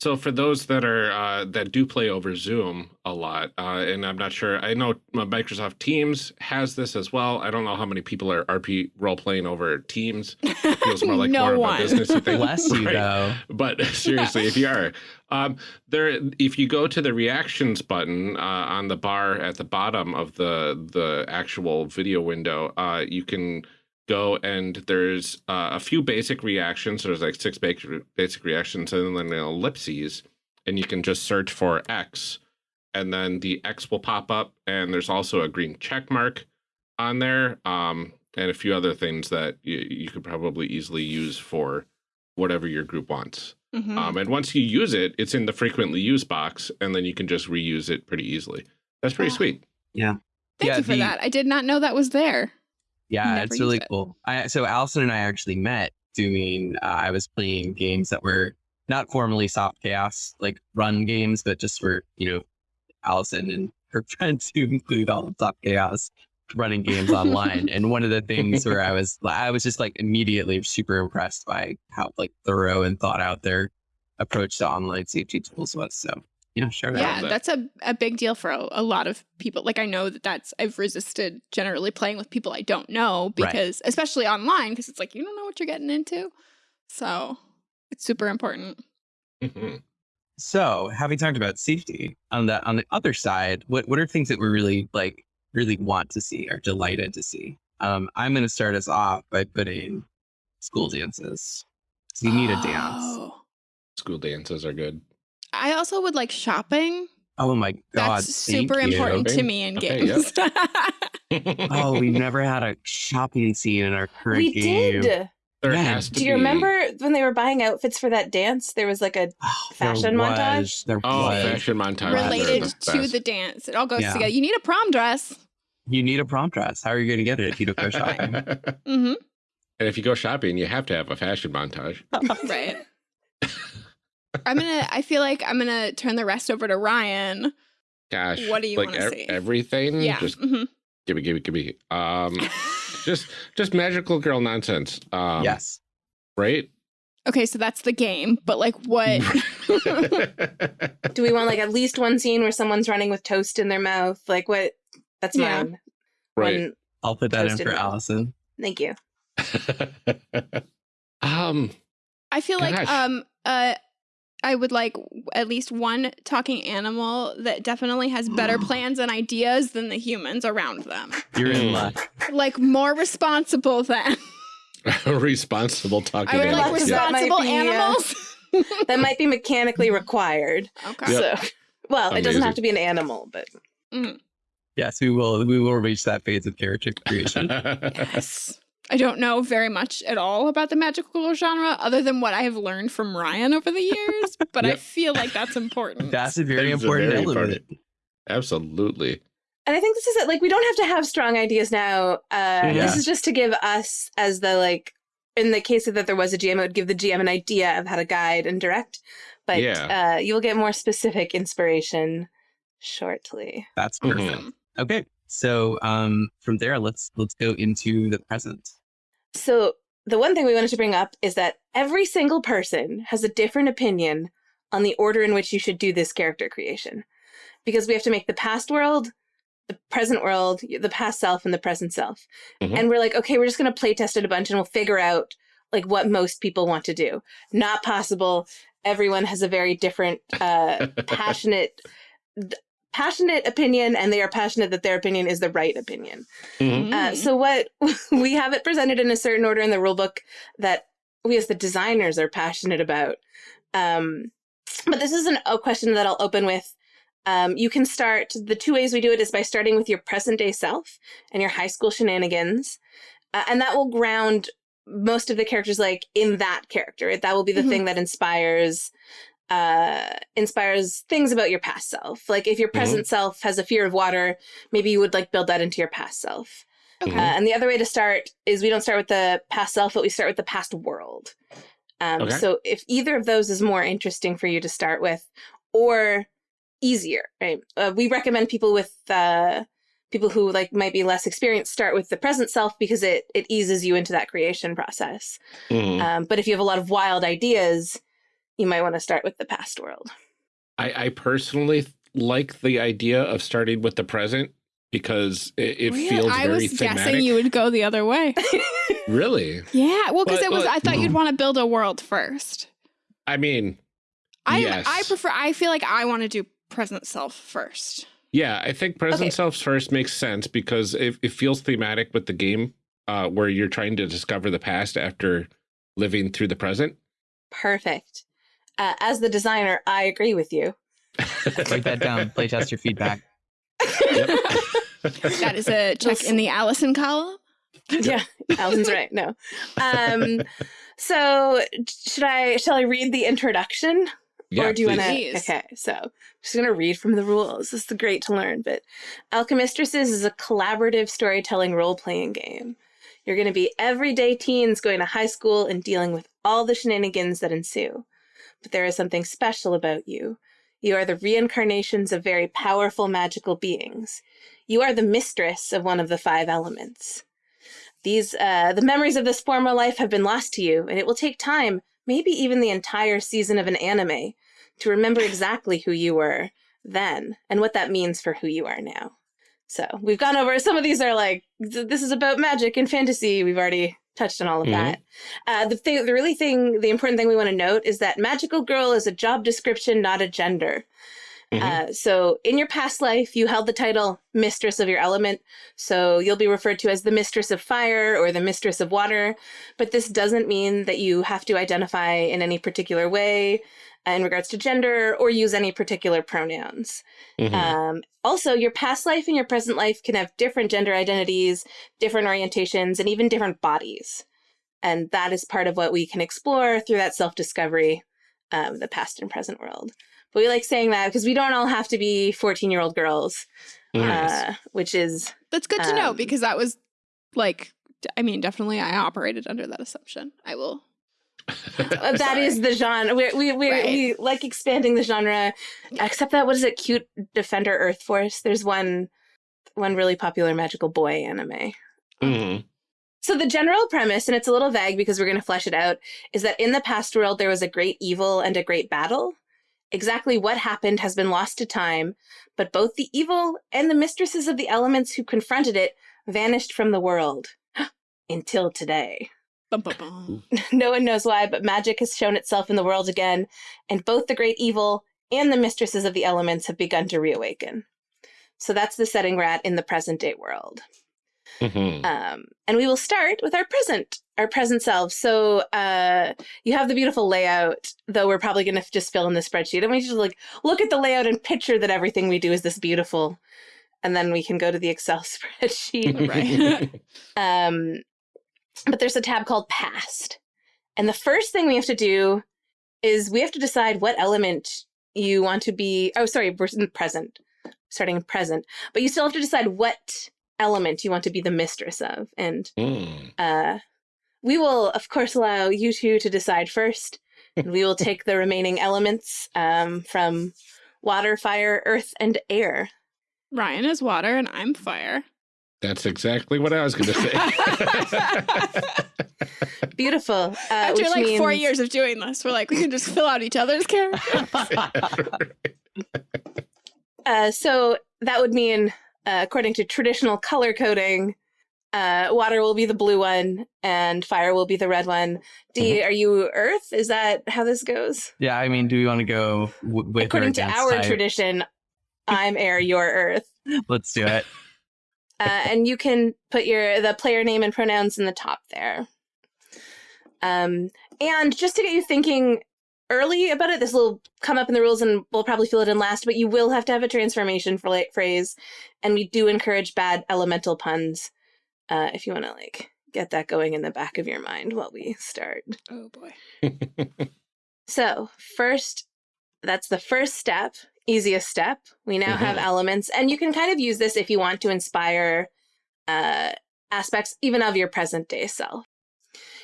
So for those that are uh, that do play over Zoom a lot, uh, and I'm not sure, I know Microsoft Teams has this as well. I don't know how many people are RP role playing over Teams. It (laughs) feels more like no more one of a businessy thing. (laughs) Bless you Right. though. But (laughs) seriously, if you are, um, there, if you go to the reactions button uh, on the bar at the bottom of the the actual video window, uh, you can go and there's uh, a few basic reactions. There's like six basic basic reactions, and then an ellipses, and you can just search for X, and then the X will pop up, and there's also a green check mark on there, um, and a few other things that you, you could probably easily use for whatever your group wants. Mhm. Um, and once you use it, it's in the frequently used box, and then you can just reuse it pretty easily. That's pretty sweet. Yeah. Thank yeah, you for the- that i did not know that was there Yeah, Never it's really it. cool. I, so Allison and I actually met doing. Uh, I was playing games that were not formally soft chaos, like run games, but just for you know, Allison and her (laughs) friends who include all of soft chaos running games online. and one of the things where I was, I was just like immediately super impressed by how like thorough and thought out their approach to online safety tools was. So yeah, sure. yeah that. that's a, a big deal for a, a lot of people like i know that that's i've resisted generally playing with people i don't know Right. because especially online because it's like you don't know what you're getting into so it's super important Mhm. So, having talked about safety on the on the other side, what what are things that we really like really want to see or delighted to see? Um, I'm going to start us off by putting school dances. So you need a dance. Oh. School dances are good. I also would like shopping Oh my god, that's thank super you. important to me in Okay, games (laughs) Oh, we've (laughs) never had a shopping scene in our current we game. did. there Yeah. has to Do you be- remember when they were buying outfits for that dance? There was like a (sighs) Oh, Fashion there montage? There Oh, was. fashion montage. related the to best. the dance it all goes Yeah. together you need a prom dress You need a prom dress. How are you going to get it if you don't go (laughs) shopping? mm -hmm. and if you go shopping, you have to have a fashion montage. right i'm gonna i feel like i'm gonna turn the rest over to ryan Gosh, What do you like wanna ev- see? everything? yeah just mhm. give me, give me, give me. Um, (laughs) just, just magical girl nonsense. Um, yes. right. okay so that's the game but like what (laughs) (laughs) Do we want like at least one scene where someone's running with toast in their mouth? Like what? That's Yeah. mine. right. One- I'll put that in Toasted for milk. Allison. thank you. um, I feel like um uh I would like at least one talking animal that definitely has better (gasps) plans and ideas than the humans around them. You're in Mm. luck. Like more responsible than (laughs) responsible talking. I would like animals, yeah. That might responsible be, uh, animals. (laughs) That might be mechanically required. okay. Yep. So, well, it doesn't have to be an animal, but Yes, we will. We will reach that phase of character creation. (laughs) Yes. I don't know very much at all about the magical girl genre other than what I have learned from Ryan over the years, (laughs) but I feel like that's important. (laughs) That's a very That is a important very element. important- Absolutely. and I think this is it. Like, we don't have to have strong ideas now. Uh, Yeah. This is just to give us, as the like in the case that there was a GM, it would give the GM an idea of how to guide and direct. But Yeah. uh, you'll get more specific inspiration shortly. That's Mhm. perfect. Okay. So um, from there, let's let's go into the present. So the one thing we wanted to bring up is that every single person has a different opinion on the order in which you should do this character creation. Because we have to make the past world, the present world, the past self, and the present self. Mhm. And we're like, okay, we're just gonna play test it a bunch and we'll figure out like what most people want to do. Not possible. Everyone has a very different uh (laughs) passionate passionate opinion and they are passionate that their opinion is the right opinion. Mhm. Uh, so what (laughs) we have it presented in a certain order in the rule book that we as the designers are passionate about. Um, but this isn't a question that I'll open with. Um, you can start the two ways we do it is by starting with your present day self and your high school shenanigans, uh, and that will ground most of the characters like in that character. That will be the Mhm. thing that inspires uh inspires things about your past self like if your present self has a fear of water maybe you would like build that into your past self Okay. Mhm. uh, and the other way to start is we don't start with the past self, but we start with the past world. Um, Okay. So if either of those is more interesting for you to start with, or easier, right? Uh, we recommend people with uh, people who like might be less experienced start with the present self because it it eases you into that creation process. Mhm. Um, but if you have a lot of wild ideas, you might want to start with the past world. I, I personally like the idea of starting with the present because it, it Really? feels I very was thematic. guessing you would go the other way. (laughs) Really? Yeah, well, because it was. but- I thought you'd want to build a world first. I mean, I Yes. I prefer. I feel like I want to do present self first. yeah, I think present Okay. self first makes sense because it, it feels thematic with the game uh, where you're trying to discover the past after living through the present. Perfect. Uh, as the designer, I agree with you. (laughs) Write that down. Playtest your feedback. That is a check in the Allison column. yeah, Allison's right. No. Um, so should I shall I read the introduction? yeah, or do you want to? please. Okay, so I'm just going to read from the rules. This is great to learn. But Alchemistresses is a collaborative storytelling role playing game. You're going to be everyday teens going to high school and dealing with all the shenanigans that ensue. But there is something special about you. You are the reincarnations of very powerful magical beings. You are the mistress of one of the five elements. These, uh, the memories of this former life have been lost to you, and it will take time, maybe even the entire season of an anime, to remember exactly who you were then and what that means for who you are now. So we've gone over some of these are like th- this is about magic and fantasy. We've already touched on all of Mhm. that. Uh, the thing, the really thing, the important thing we want to note is that magical girl is a job description, not a gender. Mhm. Uh, so in your past life, you held the title mistress of your element. So you'll be referred to as the mistress of fire or the mistress of water. But this doesn't mean that you have to identify in any particular way uh, in regards to gender or use any particular pronouns. Mhm. Um, also, your past life and your present life can have different gender identities, different orientations, and even different bodies. And that is part of what we can explore through that self discovery, um, the past and present world. But we like saying that because we don't all have to be 14 year old girls, Nice. uh, which is, That's good to know Um, because that was like, I mean, definitely, I operated under that assumption. I will. Uh, that is the genre. We, we, we, Right. we like expanding the genre, except that, what is it? Cute Defender Earth Force. There's one, one really popular magical boy anime. Mhm. So the general premise, and it's a little vague because we're going to flesh it out, is that in the past world there was a great evil and a great battle. Exactly what happened has been lost to time, but both the evil and the mistresses of the elements who confronted it vanished from the world (gasps) until today. Bum, bum, bum. no one knows why, but magic has shown itself in the world again, and both the great evil and the mistresses of the elements have begun to reawaken. So that's the setting we're at in the present day world. Mhm. Um, and we will start with our present, our present selves. So uh, you have the beautiful layout, though we're probably going to just fill in the spreadsheet. And we just like look at the layout and picture that everything we do is this beautiful, and then we can go to the Excel (laughs) spreadsheet. Right. (laughs) um, but there's a tab called Past, and the first thing we have to do is we have to decide what element you want to be. Oh, sorry, we're in present, starting in present, but you still have to decide what element you want to be the mistress of. And Mm. uh, we will, of course, allow you two to decide first. and (laughs) we will take the remaining elements um, from water, fire, earth, and air. Ryan is water and I'm fire. That's exactly what I was going to say. (laughs) Beautiful. Uh, After which like four years of doing this, we're like, we can just fill out each other's characters. (laughs) Uh, so that would mean, uh, according to traditional color coding, uh, water will be the blue one and fire will be the red one. D, are you Earth? Is that how this goes? Yeah, I mean, do we want to go w- with according to our type? tradition, I'm air, you're Earth. Let's do it. Uh, and you can put your the player name and pronouns in the top there. Um, and just to get you thinking early about it, this will come up in the rules and we'll probably fill it in last, but you will have to have a transformation for like phrase. And we do encourage bad elemental puns uh, if you want to like get that going in the back of your mind while we start. oh boy. (laughs) So, first, that's the first step, easiest step. We now have Mhm. elements, and you can kind of use this if you want to inspire uh, aspects even of your present day self.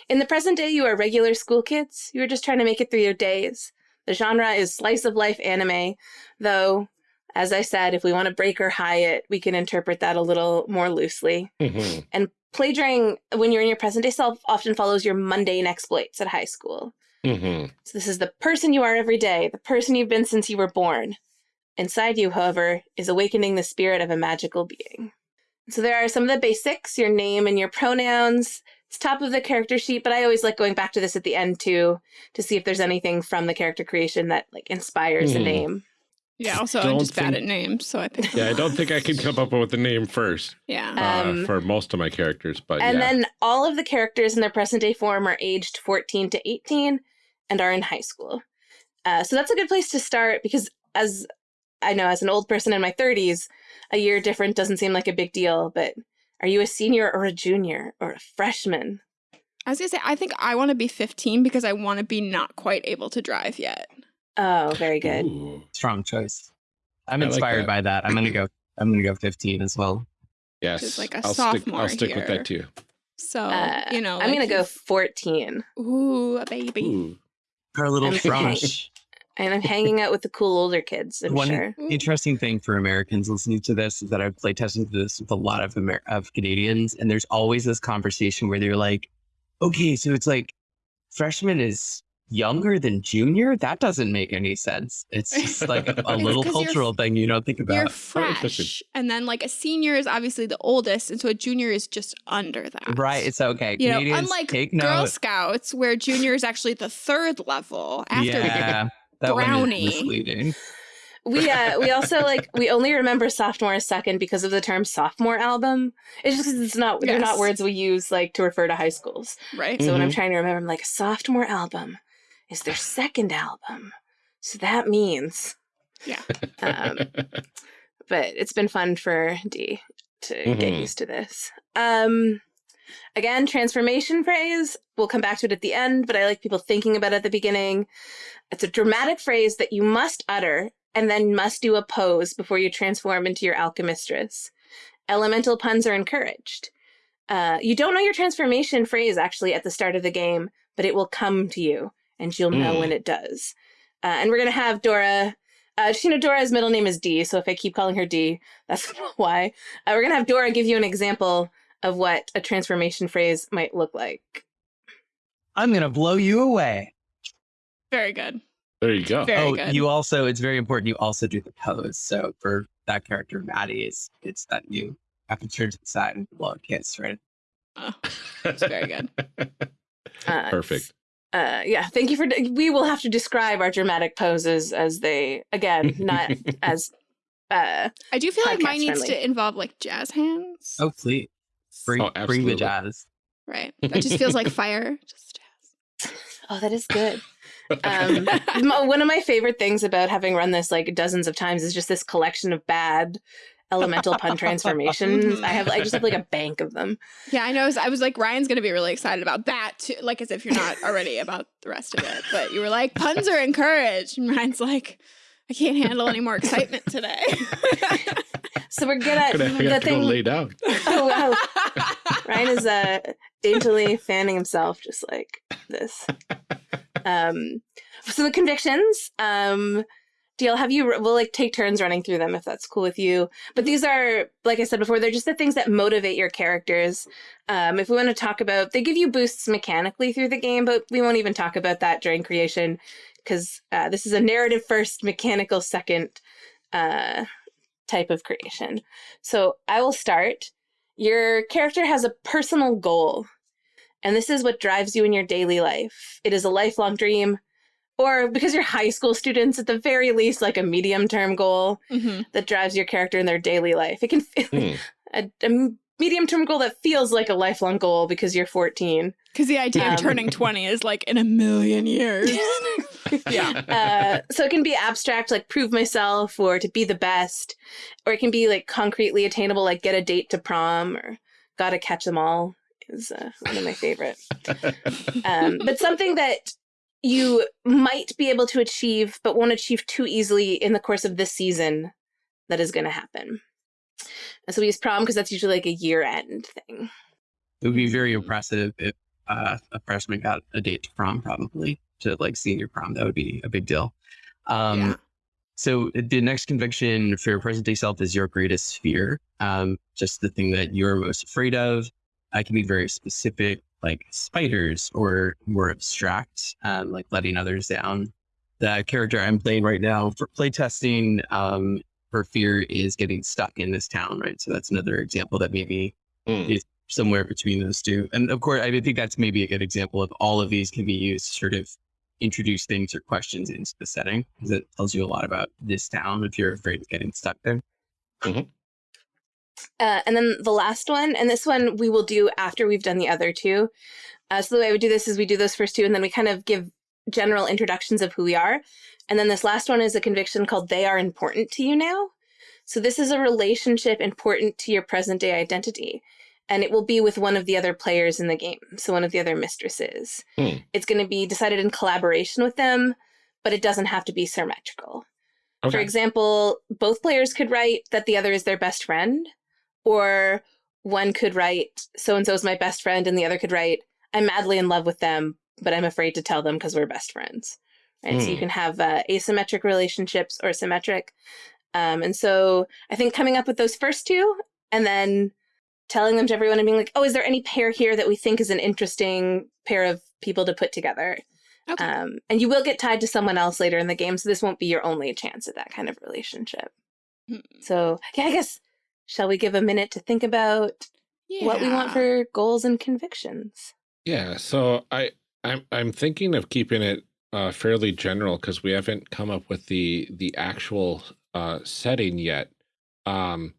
In the present day, you are regular school kids. You are just trying to make it through your days. The genre is slice of life anime, though, as I said, if we want to break or high it, we can interpret that a little more loosely. Mhm. And plagiaring, when you're in your present day self, often follows your mundane exploits at high school. Mhm. So this is the person you are every day, the person you've been since you were born. Inside you, however, is awakening the spirit of a magical being. So there are some of the basics, your name and your pronouns. It's top of the character sheet, but I always like going back to this at the end too to see if there's anything from the character creation that like inspires the Hmm. name. Yeah, also I'm Don't just bad at names, so I think (laughs) Yeah, I don't think I can come up with a name first Yeah. uh, Um, for most of my characters, but and yeah. then all of the characters in their present day form are aged 14 to 18 and are in high school. Uh, so that's a good place to start because, as I know, as an old person in my 30s, a year different doesn't seem like a big deal. But are you a senior or a junior or a freshman? I was gonna say I think I want to be 15 because I want to be not quite able to drive yet. Oh, very good. Ooh. Strong choice. I'm I like inspired that. by that. I'm gonna go. I'm gonna go 15 as well. Yes, is like a I'll stick. sophomore I'll stick with that too. So Uh, you know, I'm like going to go 14. Ooh, a baby. Ooh. Our little I'm French. And I'm hanging out with the cool older kids, I'm One sure. Mm. interesting thing for Americans listening to this is that I've played testing this with a lot of Amer- of Canadians, and there's always this conversation where they're like, "Okay, so it's like freshman is younger than junior. That doesn't make any sense. It's just (laughs) like a, a It's little 'cause you're- cultural thing you don't think You're fresh, interesting. and then like a senior is obviously the oldest, and so a junior is just under that. Right? It's okay. you know, unlike take Girl note. Scouts, where junior is actually the third level after yeah, that one is brownie. misleading. We uh we also like we only remember sophomore a second because of the term sophomore album. It's just 'cause it's not they're not words we use like to refer to high schools. right. So when I'm Mhm. trying to remember, I'm like sophomore album is their second album. So that means Yeah. um, (laughs) but it's been fun for D to get Mhm. used to this. Um, again, transformation phrase. We'll come back to it at the end, but I like people thinking about it at the beginning. It's a dramatic phrase that you must utter and then must do a pose before you transform into your alchemistress. Elemental puns are encouraged. Uh, you don't know your transformation phrase actually at the start of the game, but it will come to you and you'll know Mm. when it does. Uh, and we're going to have Dora uh, just, you know, Dora's middle name is D, so if I keep calling her D, that's (laughs) why. Uh, we're gonna have Dora give you an example of what a transformation phrase might look like. I'm gonna blow you away. Very good. There you go. Very oh, good. you also it's very important. You also do the pose. So for that character, Maddie, is it's that you have to turn to the side and blow a kiss, right? Oh, that's very good. (laughs) Uh, Perfect. Uh, yeah, thank you for. We will have to describe our dramatic poses as they, again, not (laughs) as. Uh, I do feel like mine Podcast needs to involve like jazz hands. Oh, please bring Oh, bring the jazz. Right. That just feels like fire. Just jazz. oh, that is good. Um, (laughs) one of my favorite things about having run this like dozens of times is just this collection of bad elemental pun transformations. I have, I just have like a bank of them. Yeah, I know. I was, I was like, Ryan's going to be really excited about that too. Like, as if you're not already about the rest of it. But you were like, puns are encouraged. And Ryan's like, I can't handle any more excitement today. (laughs) So we're gonna, Gonna, I the have to go thing. lay down. oh (laughs) wow, Ryan is uh, daintily fanning himself just like this. Um, so the convictions. Um, DL, have you? We'll like take turns running through them if that's cool with you. But these are, like I said before, they're just the things that motivate your characters. Um, if we want to talk about, they give you boosts mechanically through the game, but we won't even talk about that during creation because uh, this is a narrative first, mechanical second uh, type of creation. So I will start. Your character has a personal goal, and this is what drives you in your daily life. It is a lifelong dream, or because you're high school students, at the very least, like a medium term goal hmm that drives your character in their daily life. It can feel Hmm. a, a medium term goal that feels like a lifelong goal because you're 14. Because the idea Um, of turning 20 is like in a million years. (laughs) Yeah. (laughs) uh, so it can be abstract, like prove myself or to be the best, or it can be like concretely attainable, like get a date to prom or gotta catch them all is uh, one of my favorite. (laughs) Um, but something that you might be able to achieve, but won't achieve too easily in the course of this season that is going to happen. And so we use prom because that's usually like a year end thing. It would be very impressive if uh, a freshman got a date to prom, probably to like senior prom. That would be a big deal. Um, Yeah. So the next conviction for your present day self is your greatest fear. Um, just the thing that you're most afraid of. I can be very specific, like spiders, or more abstract, um, like letting others down. The character I'm playing right now for playtesting, um, her fear is getting stuck in this town, right? So that's another example that maybe Hmm. is somewhere between those two. And of course, I think that's maybe a good example of all of these can be used sort of introduce things or questions into the setting because it tells you a lot about this town if you're afraid of getting stuck there. Uh, and then the last one, and this one we will do after we've done the other two. Uh, so the way we do this is we do those first two, and then we kind of give general introductions of who we are. And then this last one is a conviction called "They are important to you now." So this is a relationship important to your present day identity, and it will be with one of the other players in the game. So one of the other mistresses. Hmm. It's going to be decided in collaboration with them, but it doesn't have to be symmetrical. For example, both players could write that the other is their best friend, or one could write, so and so is my best friend, and the other could write, I'm madly in love with them, but I'm afraid to tell them because we're best friends. Right? So you Hmm. can have uh, asymmetric relationships or symmetric. Um, and so I think coming up with those first two and then telling them to everyone and being like, oh, is there any pair here that we think is an interesting pair of people to put together? Okay. Um, and you will get tied to someone else later in the game, so this won't be your only chance at that kind of relationship. Hmm. So, yeah, I guess, shall we give a minute to think about what we want for goals and convictions? Yeah, so I I'm I'm thinking of keeping it uh, fairly general because we haven't come up with the the actual uh, setting yet. Um,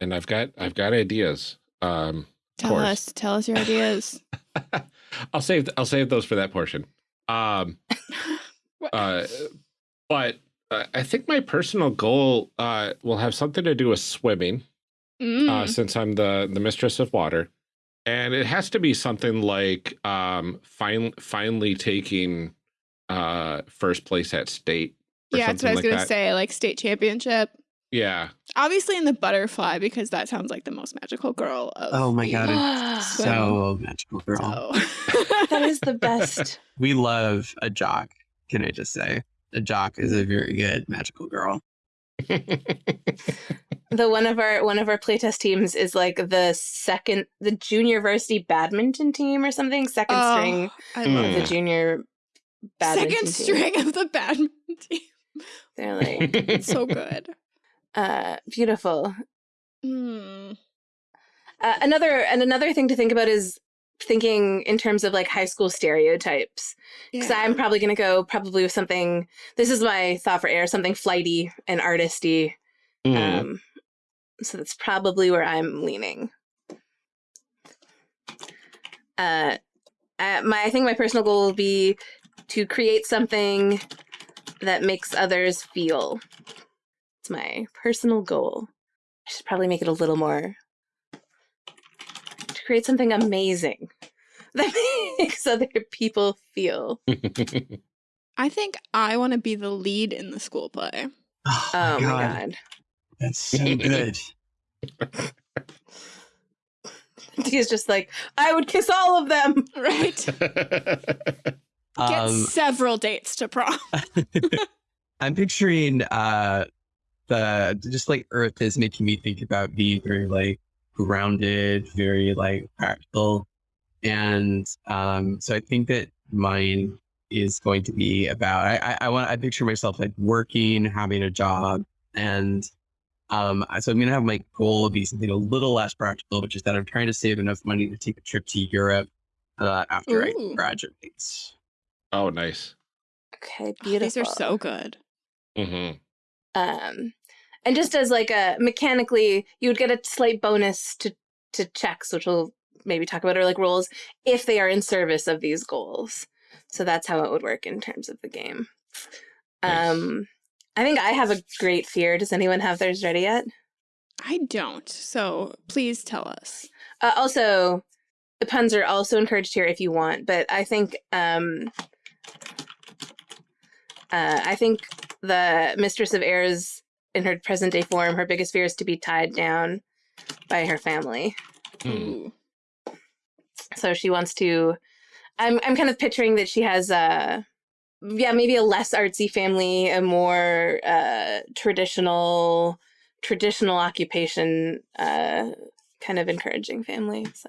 and I've got I've got ideas. Um, Tell course. us, tell us your ideas. (laughs) I'll save I'll save those for that portion. Um, (laughs) uh, but uh, I think my personal goal uh, will have something to do with swimming. Mm. uh, since I'm the the mistress of water, and it has to be something like um, fin- finally taking uh, first place at state. or yeah, that's what I was like gonna that. say. Like state championship. Yeah, Obviously in the butterfly because that sounds like the most magical girl of Oh my God, (gasps) Swim. So magical girl. So. (laughs) That is the best. (laughs) We love a jock. Can I just say, a jock is a very good magical girl. (laughs) the one of our one of our playtest teams is like the second the junior varsity badminton team or something second Oh, string I Mm. love of the junior badminton Second team. string of the badminton team. they're like so good. Uh beautiful Mm. uh, another and another thing to think about is thinking in terms of like high school stereotypes because Yeah. i'm probably going to go probably with something this is my thought for air something flighty and artisty Mm. Um, so that's probably where I'm leaning. Uh, uh, my I think my personal goal will be to create something that makes others feel. It's my personal goal. I should probably make it a little more to create something amazing (laughs) that makes other people feel. (laughs) I think I want to be the lead in the school play. Oh my god. That's so good. (laughs) He's just like, I would kiss all of them. Right. Get Um, several dates to prom. I'm picturing uh the just like Earth is making me think about being very like grounded, very like practical. And um so I think that mine is going to be about I I, I want I picture myself like working, having a job, and um so I'm gonna have my goal be something a little less practical, which is that I'm trying to save enough money to take a trip to Europe uh, after I Ooh. graduate. oh, nice. Okay, Oh, beautiful. These are so good. hmm um and just as like a mechanically you would get a slight bonus to to checks which we'll maybe talk about or like rolls if they are in service of these goals so that's how it would work in terms of the game Nice. um i think i have a great fear does anyone have theirs ready yet I don't. So please tell us. uh, also the puns are also encouraged here if you want but i think um uh, i think the mistress of airs in her present day form her biggest fear is to be tied down by her family. Ooh. so she wants to i'm i'm kind of picturing that she has a yeah maybe a less artsy family a more uh traditional traditional occupation uh kind of encouraging family so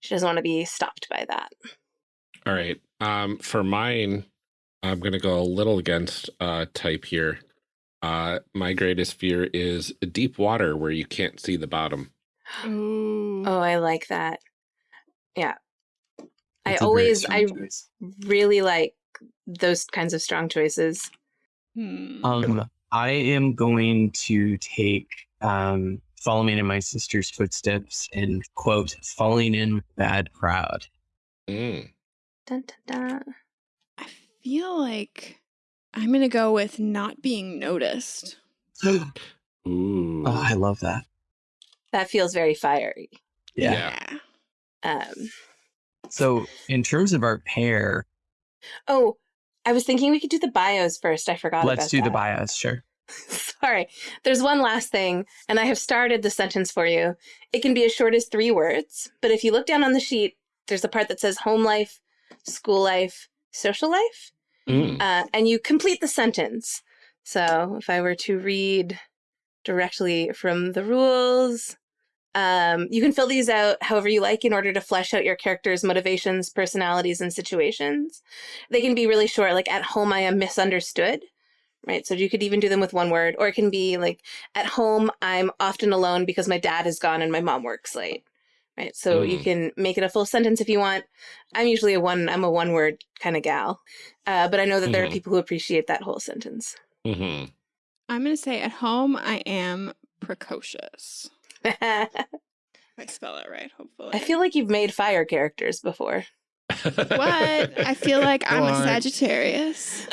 she doesn't want to be stopped by that All right. Um, for mine, I'm gonna go a little against uh type here. Uh, my greatest fear is deep water where you can't see the bottom. Ooh. oh i like that yeah i It's a very always i choice. really like those kinds of strong choices Hmm. Um, I am going to take um, following in my sister's footsteps and quote falling in with bad crowd. Mm. dun, dun, dun. I feel like I'm going to go with not being noticed. (gasps) oh, I love that. that feels very fiery Yeah. um So in terms of our pair, Oh, I was thinking we could do the bios first. I forgot. let's about do the bios. Sure. (laughs) Sorry. There's one last thing, and I have started the sentence for you. It can be as short as three words, but if you look down on the sheet, there's the part that says home life, school life, social life, Mm. uh, and you complete the sentence. So if I were to read directly from the rules, um, you can fill these out however you like in order to flesh out your character's motivations, personalities, and situations. They can be really short, like at home, I am misunderstood. Right. So you could even do them with one word, or it can be like at home, I'm often alone because my dad is gone and my mom works late. Right. So you Mm. can make it a full sentence if you want. I'm usually a one, I'm a one word kind of gal. Uh, but I know that there are Mhm. people who appreciate that whole sentence. hmm I'm going to say at home, I am precocious. I (laughs) If I spell it right, hopefully. I feel like you've made fire characters before. What? I feel like (laughs) I'm a Sagittarius.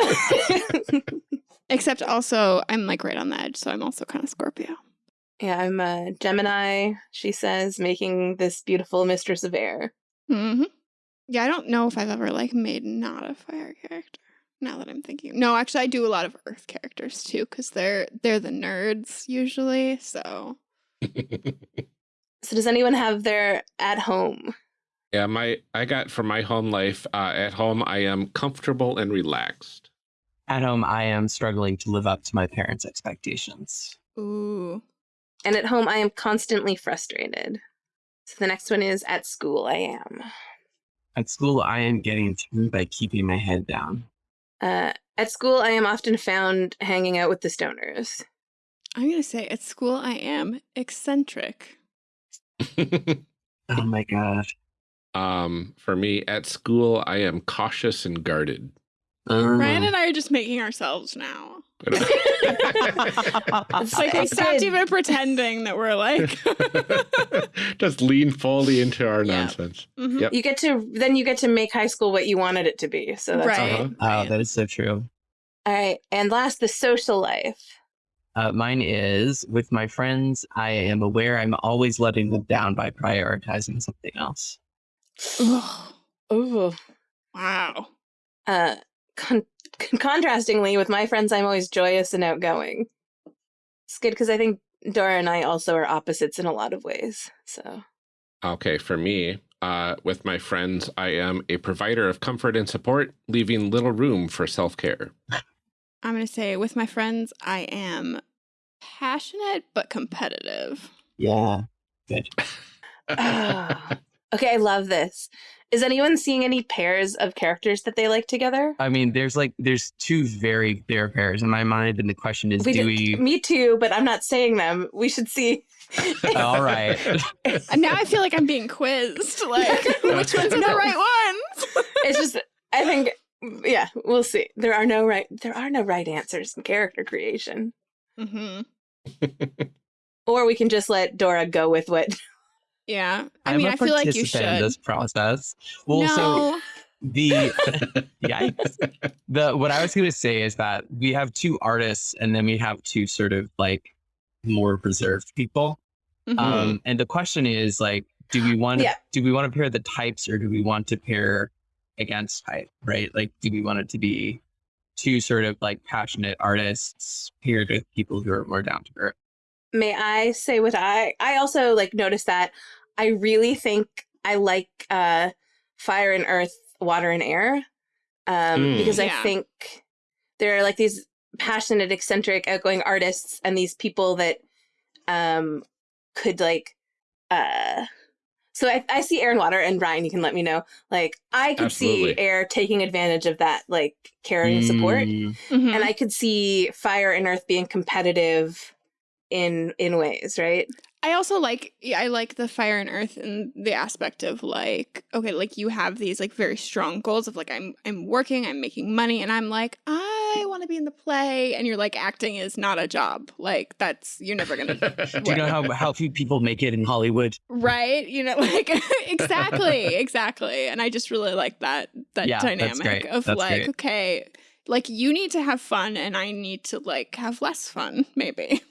(laughs) Except also, I'm like right on the edge, so I'm also kind of Scorpio. Yeah, I'm a Gemini, she says, making this beautiful mistress of air. hmm Yeah, I don't know if I've ever like made not a fire character. Now that I'm thinking, no, actually, I do a lot of Earth characters too, because they're they're the nerds usually. So (laughs) So does anyone have their at home? yeah, my I got for my home life. Uh, at home, I am comfortable and relaxed. At home, I am struggling to live up to my parents' expectations. ooh, And at home, I am constantly frustrated. So the next one is at school, I am. At school, I am getting through by keeping my head down. Uh, at school, I am often found hanging out with the stoners. I'm gonna say at school I am eccentric. Oh my god. um, for me, at school, I am cautious and guarded. Um, Ryan and I are just making ourselves now. It's like we It's stopped even pretending that we're like. (laughs) Just lean fully into our Yeah. nonsense. Mhm. Yep. You get to then you get to make high school what you wanted it to be. So that's right. Uh-huh. Oh, that is so true. all right. And last, the social life. Uh, mine is with my friends, I am aware I'm always letting them down by prioritizing something else. Oh. wow. Uh, con- con- contrastingly, with my friends, I'm always joyous and outgoing. It's good because I think Dora and I also are opposites in a lot of ways. So Okay, for me, uh, with my friends, I am a provider of comfort and support, leaving little room for self care. I'm going to say with my friends, I am passionate but competitive. Yeah. Good. Ah. okay, I love this. Is anyone seeing any pairs of characters that they like together? I mean, there's like there's two very clear pairs in my mind, and the question is, We do did- we? Me too, but I'm not saying them. We should see. (laughs) All right. (laughs) Now I feel like I'm being quizzed. Like, (laughs) which ones are the right ones? it's just I think yeah, we'll see. There are no right there are no right answers in character creation. Mm-hmm. Or we can just let Dora go with what Yeah. I I'm mean, I feel like you participant in should. this process. Well, so no. the (laughs) yikes. The what I was going to say is that we have two artists, and then we have two sort of like more reserved people. Mhm. Um, and the question is like, do we want to Yeah. do we want to pair the types, or do we want to pair against type? Right? Like, do we want it to be two sort of like passionate artists paired with people who are more down to earth? May I say what I I also like noticed that I really think I like uh fire and earth, water and air. Um Mm. because I think there are like these passionate, eccentric, outgoing artists and these people that um could like uh so I, I see air and water and Ryan you can let me know like I could see air taking advantage of that like caring support Mm, Mhm. and I could see fire and earth being competitive in in ways, right? I also like yeah, I like the fire and earth and the aspect of like okay, like you have these like very strong goals of like I'm I'm working, I'm making money, and I'm like I want to be in the play, and you're like acting is not a job, like that's you're never gonna (laughs) do you know how how few people make it in Hollywood? right, you know, (laughs) like exactly, exactly, and I just really like that that Yeah, that's dynamic great. of That's like great. okay, like you need to have fun, and I need to like have less fun, (laughs) maybe.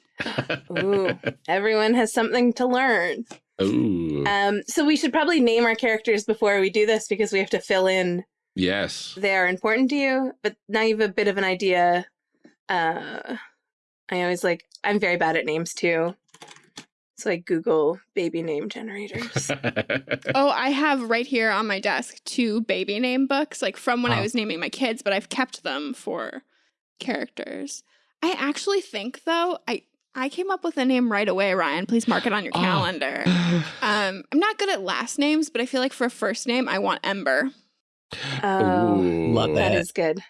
Ooh, everyone has something to learn. Ooh, Um, so we should probably name our characters before we do this because we have to fill in yes. they are important to you. But now you have a bit of an idea. Uh, I always like I'm very bad at names too, so I Google baby name generators. (laughs) Oh, I have right here on my desk two baby name books, like from when I Oh. was naming my kids, but I've kept them for characters. I actually think though, I I came up with a name right away, Ryan. Please mark it on your Oh. calendar. (sighs) Um, I'm not good at last names, but I feel like for a first name, I want Ember. Oh, Ooh. Love that it. is good.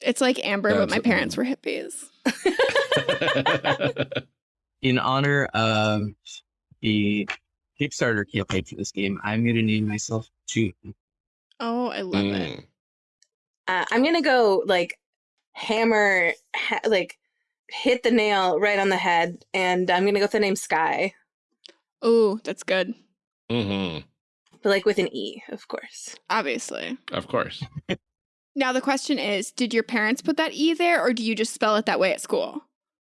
It's like Amber, but my That's- parents were hippies. (laughs) in honor of the Kickstarter campaign for this game, I'm going to name myself June. Oh, I love it. Mm. Uh, I'm gonna go like hammer, ha- like hit the nail right on the head, and I'm gonna go with the name Sky, Oh, that's good. Mhm. but like with an E, of course. Obviously. Of course. (laughs) Now the question is, did your parents put that E there, or do you just spell it that way at school?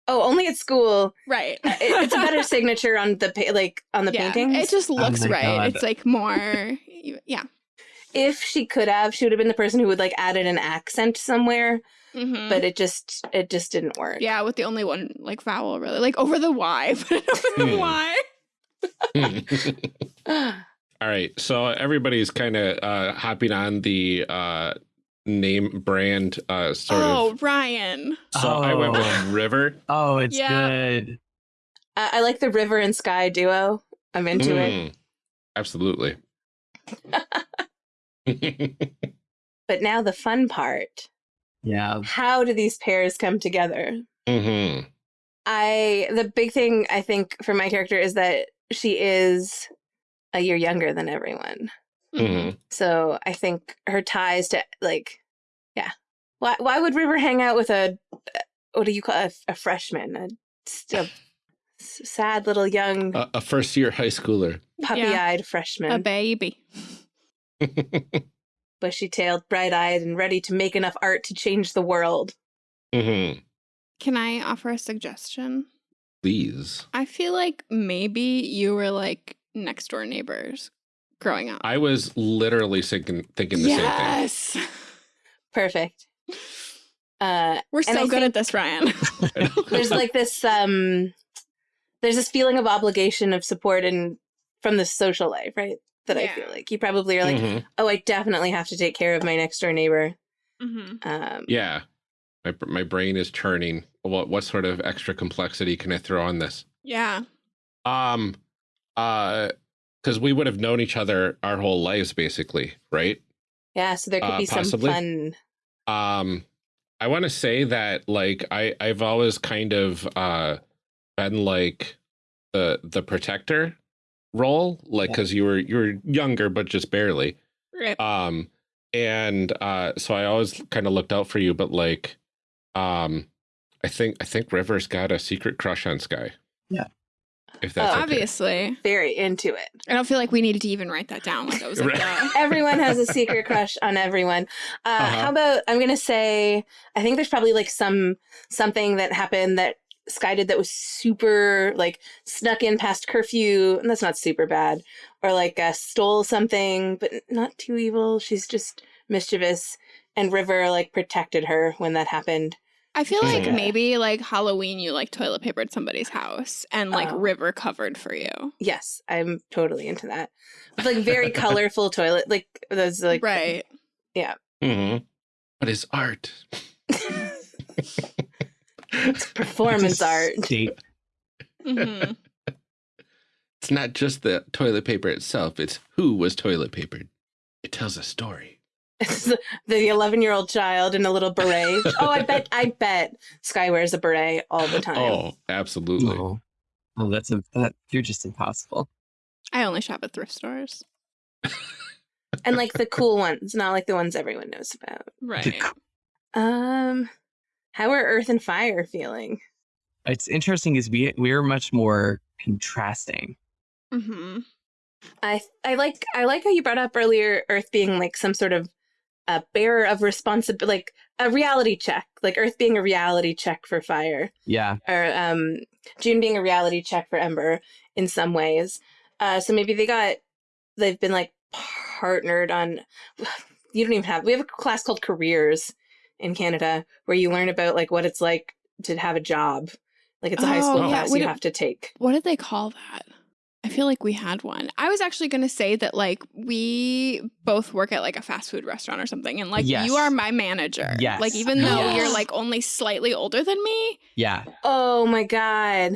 Oh, only at school. Right. Uh, it- it's a better (laughs) signature on the pa- like on the yeah, paintings. It just looks my right. God. It's like more, yeah. if she could have, she would have been the person who would like added an accent somewhere, Mhm. but it just it just didn't work. yeah, with the only one like vowel really, like over the Y, (laughs) but over the Hmm. Y. (laughs) All right. So everybody's kind of uh, hopping on the uh, name brand uh, sort oh, of. Ryan. So I went Oh. with River. Oh, it's Yeah. good. I, I like the river and sky duo. I'm into it. Mm. Absolutely. (laughs) But now the fun part: Yeah. how do these pairs come together? hmm I the big thing I think for my character is that she is a year younger than everyone. hmm So I think her ties to like, yeah. Why why would River hang out with a what do you call a, a freshman, A sad little young A, a first year high schooler. puppy-eyed A freshman, a baby. (laughs) (laughs) bushy-tailed, bright-eyed, and ready to make enough art to change the world? hmm Can I offer a suggestion? Please. I feel like maybe you were like next door neighbors growing up. I was literally thinking, thinking the yes. Same thing. Yes. (laughs) Perfect. Uh, We're so good at this, Ryan. (laughs) (laughs) there's like this um there's this feeling of obligation of support and from the social life, right? That I feel like you probably are like, Mhm. oh, I definitely have to take care of my next door neighbor. hmm Um, Yeah. My, my brain is churning. What what sort of extra complexity can I throw on this? Yeah. Um, uh, because we would have known each other our whole lives, basically, right? yeah. So there could Uh, be some fun. Um, I want to say that like I I've always kind of uh been like the the protector role, like Yeah. because you were you were younger but just barely. Right. Um, and uh, so I always kind of looked out for you, but like, um, I think I think River's got a secret crush on Sky. Yeah. If that's Oh, okay. Obviously. Very into it. I don't feel like we needed to even write that down. Like that was like Right. (laughs) Everyone has a secret (laughs) crush on everyone. Uh, Uh-huh. How about I'm gonna say I think there's probably like some something that happened that Sky did that was super like snuck in past curfew, and that's not super bad, or like uh, stole something, but not too evil. She's just mischievous, and River like protected her when that happened. I feel like Mhm. maybe like Halloween you like toilet papered somebody's house and like Oh. river covered for you. Yes, I'm totally into that. With like very (laughs) colorful toilet, like those like right. Yeah. Mm -hmm. But his art. (laughs) performance art. State. hmm (laughs) It's not just the toilet paper itself; it's who was toilet papered. It tells a story. the 11 year old child in a little beret. (laughs) oh, I bet, I bet Sky wears a beret all the time. Oh, absolutely. Oh, oh that's a, that. You're just impossible. I only shop at thrift stores. And like the cool ones, not like the ones everyone knows about. Right. Um, how are Earth and Fire feeling? It's interesting is we we're much more contrasting. hmm I I like I like how you brought up earlier Earth being like some sort of a bearer of responsibility, like a reality check, like Earth being a reality check for Fire. Yeah, or um, June being a reality check for Ember in some ways. Uh, so maybe they got they've been like partnered on. (sighs) You don't even have. We have a class called careers in Canada where you learn about like what it's like to have a job. Like it's a high oh, school Oh, yeah, class we you don't- have to take. What did they call that? I feel like we had one. I was actually going to say that like we both work at like a fast food restaurant or something and like Yes. you are my manager. Yes. Like even though Yes. you're like only slightly older than me. yeah. Oh my god!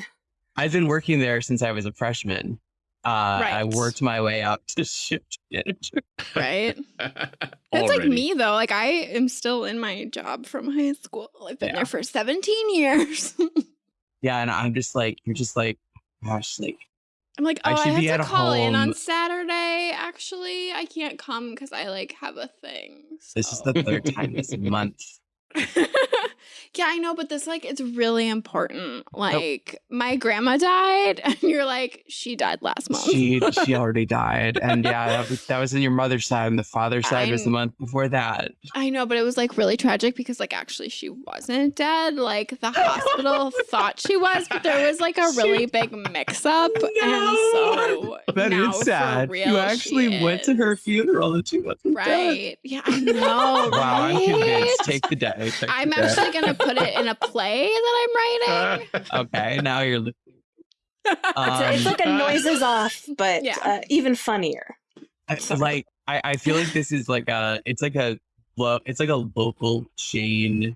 I've been working there since I was a freshman. Uh, I worked my way up to (laughs) shift manager. Right? (laughs) It's like me though. Like I am still in my job from high school. I've been Yeah. there for 17 years. (laughs) Yeah, and I'm just like, you're just like, gosh, like, I'm like, oh, I I, should have be to call in on. Saturday. Actually, I can't come because I like have a thing. this is the third time this month. (laughs) yeah, I know, but this like it's really important. Like my grandma died, (laughs) and you're like, she died last month. She (laughs) she already died, and yeah, that was, that was in your mother's side, and the father's side was the month before that. I know, but it was like really tragic because like actually she wasn't dead. Like the hospital thought she was, but there was like a really big mix up. And so That is sad. real, you actually she went to her funeral, and she wasn't dead. Right. Yeah, I know. Wow, I'm convinced. Take the day. Take the I'm day. actually gonna put it in a play that I'm writing. (laughs) okay. Now you're. li- (laughs) It's, Um, it's like a noises off, but Yeah. uh, even funnier. I- like I, I feel like this is like a it's like a lo- it's like a local chain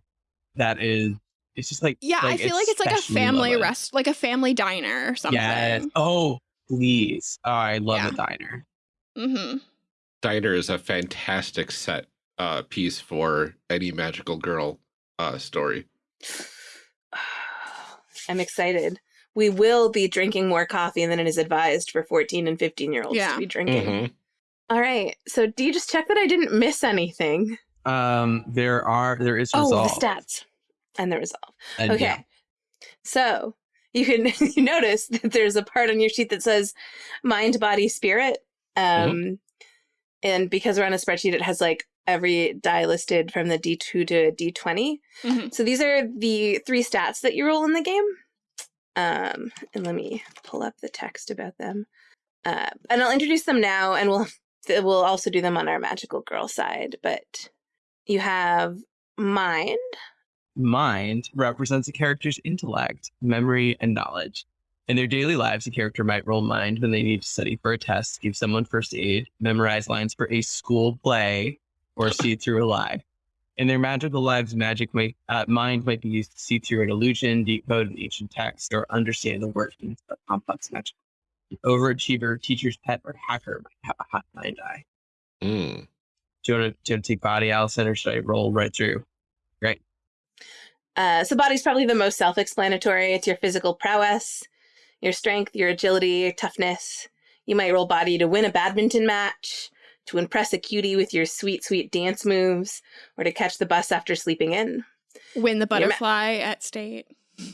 that is it's just like Yeah, I feel like it's like a family loved. rest, like a family diner or something. Yes. Oh, please. Oh, I love Yeah. a diner. mm-hmm Diner is a fantastic set uh, piece for any magical girl uh, story. (sighs) I'm excited. We will be drinking more coffee than it is advised for 14 and 15 year olds Yeah. to be drinking. Mhm. All right. So, do you just check that I didn't miss anything? Um, there are there is Oh, the stats and the resolve. And Okay. yeah, So, you can (laughs) you notice that there's a part on your sheet that says mind, body, spirit. Um, And because we're on a spreadsheet, it has like every die listed from the D2 to D20. Mhm. So these are the three stats that you roll in the game. Um, and let me pull up the text about them. Uh, and I'll introduce them now, and we'll (laughs) we'll also do them on our magical girl side. But you have mind. mind represents a character's intellect, memory, and knowledge. In their daily lives, a character might roll mind when they need to study for a test, give someone first aid, memorize lines for a school play, or see through a lie. In their magical lives, magic might, uh, mind might be used to see through an illusion, decode an ancient text, or understand the workings of complex magic. An overachiever, teacher's pet, or hacker might have a hot mind eye. Mm. Do you want to, do you want to take body, Allison, or should I roll right through? Uh, so body's probably the most self-explanatory. It's your physical prowess, your strength, your agility, your toughness. You might roll body to win a badminton match, to impress a cutie with your sweet, sweet dance moves, or to catch the bus after sleeping in. Win the butterfly at state.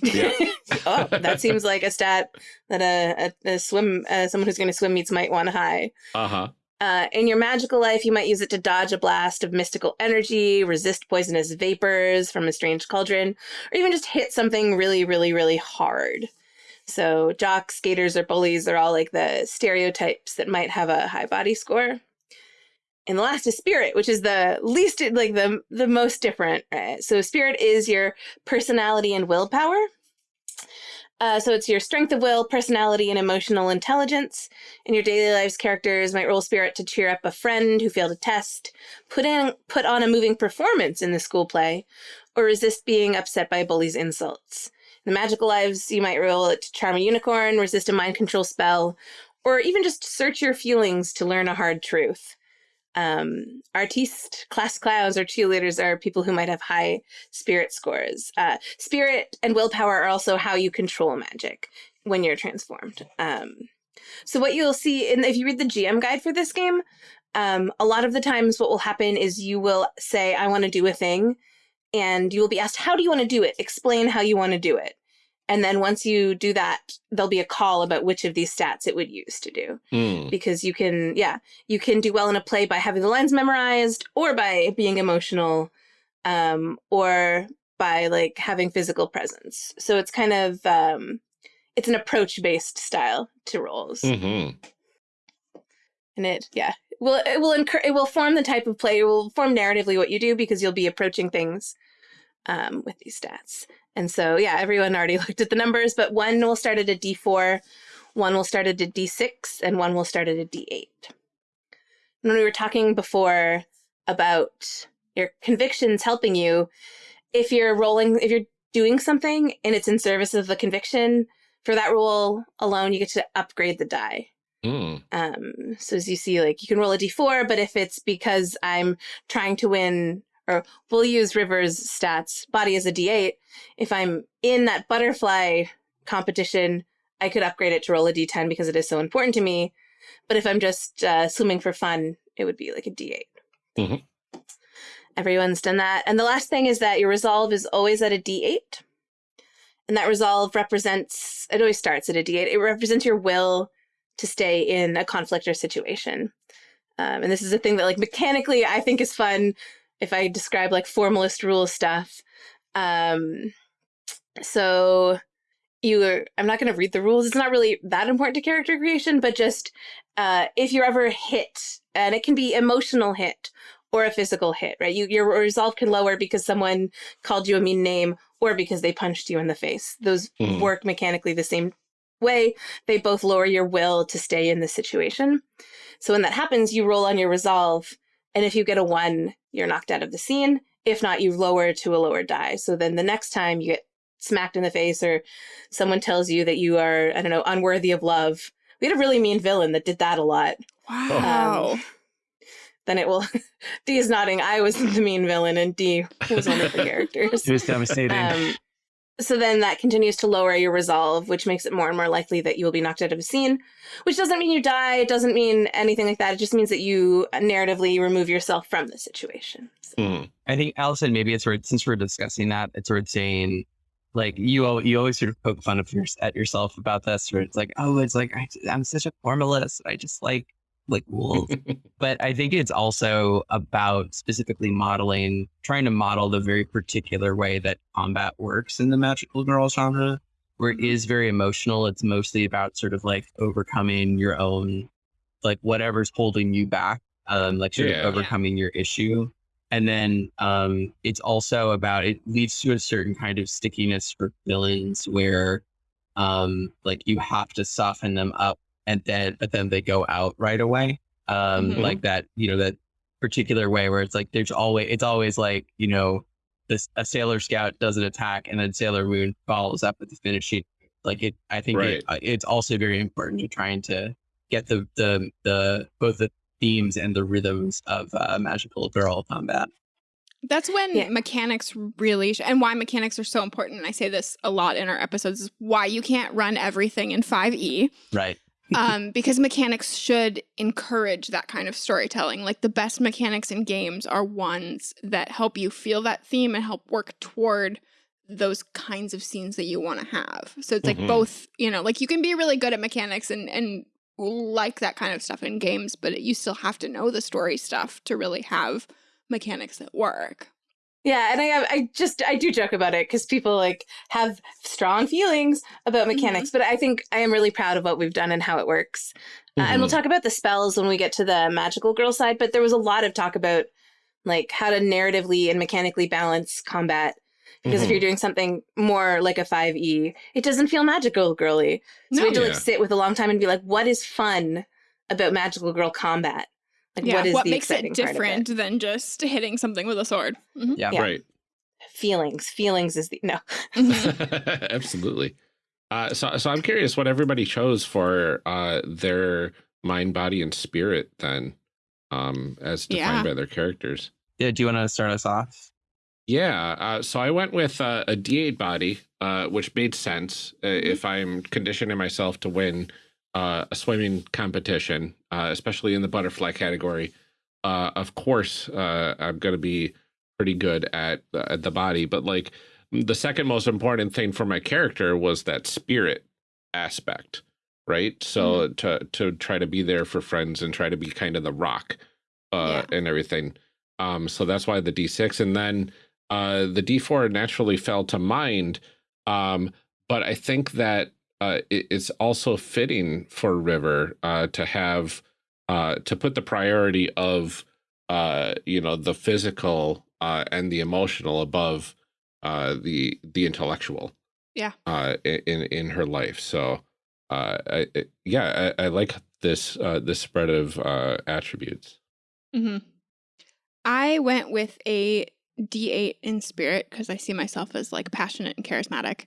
Yeah. (laughs) oh, that seems like a stat that a, a, a swim, uh, someone who's going to swim meets might want high. Uh huh. Uh, in your magical life, you might use it to dodge a blast of mystical energy, resist poisonous vapors from a strange cauldron, or even just hit something really, really, really hard. So, jocks, skaters, or bullies are all like the stereotypes that might have a high body score. And the last is spirit, which is the least, like the the most different. Right? So, spirit is your personality and willpower. Uh, so it's your strength of will, personality, and emotional intelligence. In your daily lives, characters might roll spirit to cheer up a friend who failed a test, put in put on a moving performance in the school play, or resist being upset by a bully's insults. In the magical lives, you might roll it to charm a unicorn, resist a mind control spell, or even just search your feelings to learn a hard truth. Um, artiste, class clowns, or cheerleaders are people who might have high spirit scores. Uh, spirit and willpower are also how you control magic when you're transformed. Um, so what you'll see, in, if you read the GM guide for this game, um, a lot of the times what will happen is you will say, I want to do a thing, and you will be asked, how do you want to do it? Explain how you want to do it. And then once you do that, there'll be a call about which of these stats it would use to do Mm. because you can yeah you can do well in a play by having the lines memorized or by being emotional um or by like having physical presence so it's kind of um it's an approach based style to roles Mm -hmm. and it yeah will it will incur it will form the type of play it will form narratively what you do because you'll be approaching things um with these stats and so yeah everyone already (laughs) looked at the numbers but one will start at a d4 one will start at a d6 and one will start at a d8 and when we were talking before about your convictions helping you if you're rolling if you're doing something and it's in service of the conviction for that roll alone you get to upgrade the die Mm. um, so as you see, like you can roll a d4, but if it's because I'm trying to win, or we'll use River's stats, body as a d8. If I'm in that butterfly competition, I could upgrade it to roll a d10 because it is so important to me. But if I'm just uh, swimming for fun, it would be like a d8. Mhm. Everyone's done that. And the last thing is that your resolve is always at a d8. And that resolve represents, it always starts at a d8. It represents your will to stay in a conflict or situation. Um, and this is a thing that, like, mechanically, I think is fun if I describe like formalist rule stuff. Um, so you are, I'm not going to read the rules. It's not really that important to character creation, but just uh, if you're ever hit, and it can be emotional hit or a physical hit, right? You, your resolve can lower because someone called you a mean name or because they punched you in the face. Those Hmm. work mechanically the same way. They both lower your will to stay in the situation. So when that happens, you roll on your resolve, and if you get a one, you're knocked out of the scene. If not, you lower to a lower die. So then the next time you get smacked in the face or someone tells you that you are, I don't know, unworthy of love. We had a really mean villain that did that a lot. Wow. Um, (laughs) Then it will. (laughs) D is nodding. I was the mean villain, and D was one of the (laughs) characters. It was devastating. Um, so then that continues to lower your resolve, which makes it more and more likely that you will be knocked out of a scene, which doesn't mean you die. It doesn't mean anything like that. It just means that you narratively remove yourself from the situation. So- Mm. I think Allison, maybe it's worth since we're discussing that, it's worth saying like you you always sort of poke fun of your, at yourself about this, where it's like, oh, it's like I, I'm such a formalist. I just like like rules. (laughs) but I think it's also about specifically modeling, trying to model the very particular way that combat works in the magical girl genre, where it is very emotional. It's mostly about sort of like overcoming your own, like whatever's holding you back, um, like sort Yeah. of overcoming your issue. And then um, it's also about it leads to a certain kind of stickiness for villains where um, like you have to soften them up and then, but then they go out right away. Um, Mhm. like that, you know, that particular way where it's like, there's always, it's always like, you know, this, a Sailor Scout does an attack and then Sailor Moon follows up with the finishing. Like it, I think Right. it, uh, it's also very important to trying to get the, the, the, both the themes and the rhythms of uh, magical girl combat. That's when Yeah. mechanics really, sh- and why mechanics are so important. And I say this a lot in our episodes is why you can't run everything in 5e. Right. Um, because mechanics should encourage that kind of storytelling. Like the best mechanics in games are ones that help you feel that theme and help work toward those kinds of scenes that you want to have. So it's like Mhm. both, you know, like you can be really good at mechanics and and like that kind of stuff in games, but you still have to know the story stuff to really have mechanics that work. Yeah, and I have, I just I do joke about it because people like have strong feelings about mechanics, but I think I am really proud of what we've done and how it works. Uh, and we'll Mhm. talk about the spells when we get to the magical girl side, but there was a lot of talk about like how to narratively and mechanically balance combat. Because if Mhm. you're doing something more like a 5e, it doesn't feel magical girly. So we had to like sit with a long time and be like, what is fun about magical girl combat? Like yeah, what is what the makes it exciting part of different than just hitting something with a sword? Mhm. Yeah. Yeah. Right. Feelings. Feelings is the no. Mhm. (laughs) (laughs) Absolutely. Uh, so, so I'm curious what everybody chose for uh, their mind, body, and spirit then, um, as defined Yeah. by their characters. Yeah. Do you want to start us off? Yeah. Uh, so I went with uh, a D8 body, uh, which made sense uh, if I'm conditioning myself to win uh, a swimming competition, uh, especially in the butterfly category. Uh, of course, uh, I'm going to be pretty good at, uh, at the body, but like the second most important thing for my character was that spirit aspect, right? So to to try to be there for friends and try to be kind of the rock uh, and everything. Um, so that's why the D6, and then uh, the D4 naturally fell to mind. Um, but I think that uh, it, it's also fitting for River uh, to have uh, to put the priority of uh, you know the physical uh, and the emotional above uh, the the intellectual. Yeah. Uh, in in her life. So uh, I, yeah, I, I like this uh, this spread of uh, attributes. hmm I went with a D8 in spirit because I see myself as like passionate and charismatic.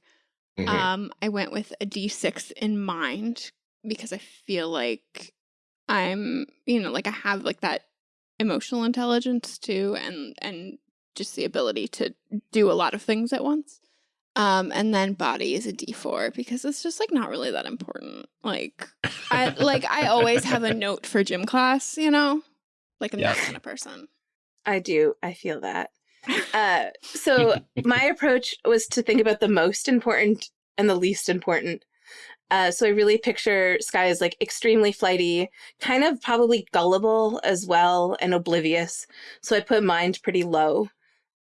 Mhm. Um, I went with a D6 in mind because I feel like I'm, you know, like I have like that emotional intelligence too, and and just the ability to do a lot of things at once. Um, and then body is a D4 because it's just like not really that important. Like I like I always have a (laughs) note for gym class, you know, like I'm that kind of person. I do. I feel that. Uh, so (laughs) my approach was to think about the most important and the least important. Uh, so I really picture Sky as like extremely flighty, kind of probably gullible as well, and oblivious. So I put mind pretty low.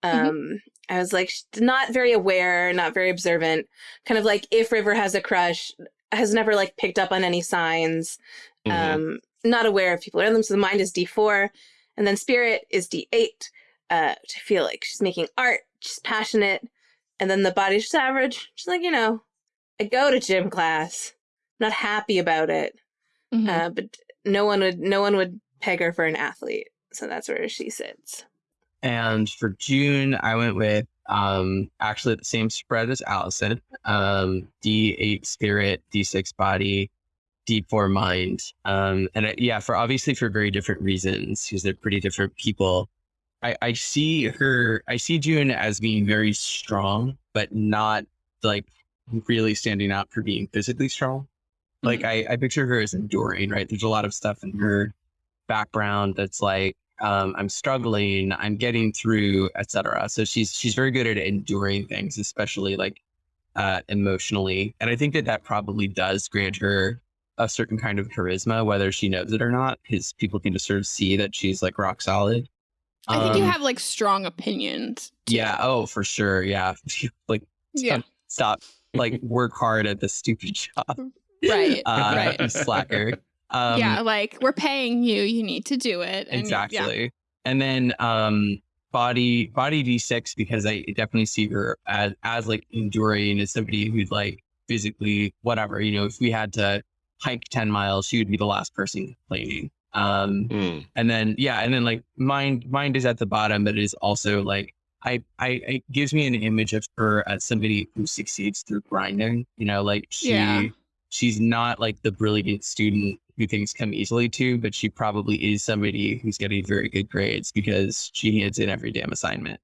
Um, I was like not very aware, not very observant. Kind of like if River has a crush, has never like picked up on any signs. Mhm. Um, not aware of people around them. So the mind is D4, and then spirit is D8 uh, to feel like she's making art, she's passionate, and then the body's just average. She's like, you know, I go to gym class, not happy about it, Mhm. uh, but no one would no one would peg her for an athlete, so that's where she sits. And for June, I went with um actually the same spread as Allison. Um D8 spirit, D6 body, D4 mind. Um and I, yeah, for obviously for very different reasons because they're pretty different people. I I see her I see June as being very strong, but not like really standing out for being physically strong. Like I, I picture her as enduring, right? There's a lot of stuff in her background that's like um, I'm struggling, I'm getting through, etc. So she's she's very good at enduring things, especially like uh, emotionally. And I think that that probably does grant her a certain kind of charisma, whether she knows it or not, because people can just sort of see that she's like rock solid. I think you Um, have like strong opinions. too. yeah. Oh, for sure. Yeah. (laughs) like Yeah. stop. Like work hard at the stupid (laughs) job. Right. Uh, right. you (laughs) slacker. Um, yeah, like we're paying you, you need to do it. and- yeah. exactly and then um body body d6 because i definitely see her as as like enduring as somebody who'd like physically whatever. You know, if we had to hike 10 miles, she would be the last person complaining. Um, Mm. and then yeah, and then like mind mind is at the bottom, but it is also like I I it gives me an image of her as somebody who succeeds through grinding. You know, like she Yeah. she's not like the brilliant student who things come easily to, but she probably is somebody who's getting very good grades because she hands in every damn assignment.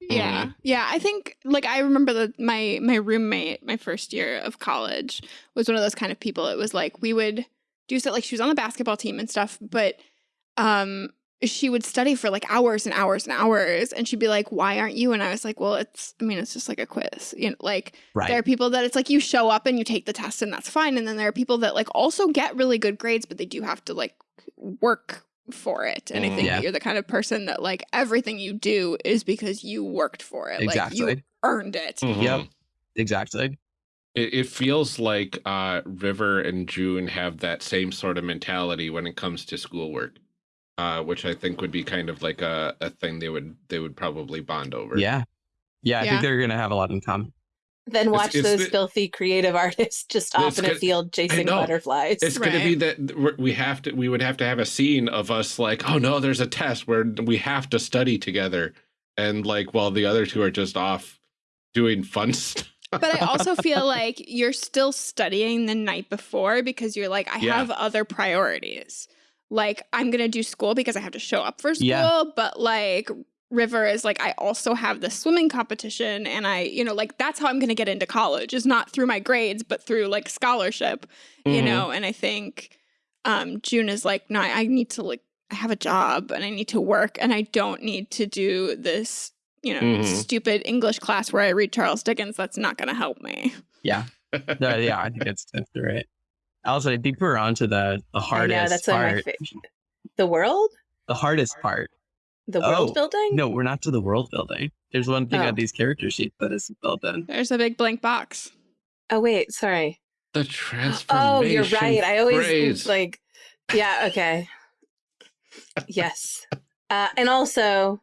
Yeah. Mm-hmm. Yeah. I think like I remember that my my roommate, my first year of college, was one of those kind of people. It was like we would do so like she was on the basketball team and stuff, but um she would study for like hours and hours and hours and she'd be like, Why aren't you? And I was like, Well, it's I mean, it's just like a quiz. You know, like Right. there are people that it's like you show up and you take the test and that's fine. And then there are people that like also get really good grades, but they do have to like work for it. And I Mhm. think Yeah. that you're the kind of person that like everything you do is because you worked for it. Like you earned it. Mhm. Yep. Exactly. It, it feels like uh, River and June have that same sort of mentality when it comes to schoolwork, uh, which I think would be kind of like a, a thing they would they would probably bond over. Yeah. Yeah, I Yeah. think they're gonna have a lot in common. Then watch it's those the- filthy creative (laughs) artists just off in a field chasing butterflies. It's going to be that we have to we would have to have a scene of us like, oh no, there's a test where we have to study together, and like while the other two are just off doing fun (laughs) stuff. But I also feel like you're still studying the night before because you're like, I Yeah. have other priorities. Like, I'm going to do school because I have to show up for school. Yeah. But like, River is like, I also have the swimming competition. And I, you know, like, that's how I'm going to get into college is not through my grades, but through like scholarship, you Mhm. know? And I think um, June is like, no, I I need to like, I have a job and I need to work and I don't need to do this, you know, Mhm. stupid English class where I read Charles Dickens. That's not going to help me. Yeah. (laughs) No, yeah, I think that's that's right. Also, I think we're on to the the I hardest know that's one of my part. The world, The hardest part. the world Oh, building. No, we're not to the world building. There's one thing Oh. on these character sheets that isn't built in. There's a big blank box. Oh wait, sorry. the transformation. Oh, you're right. I always phrase. like. Yeah. Okay. (laughs) yes, uh, and also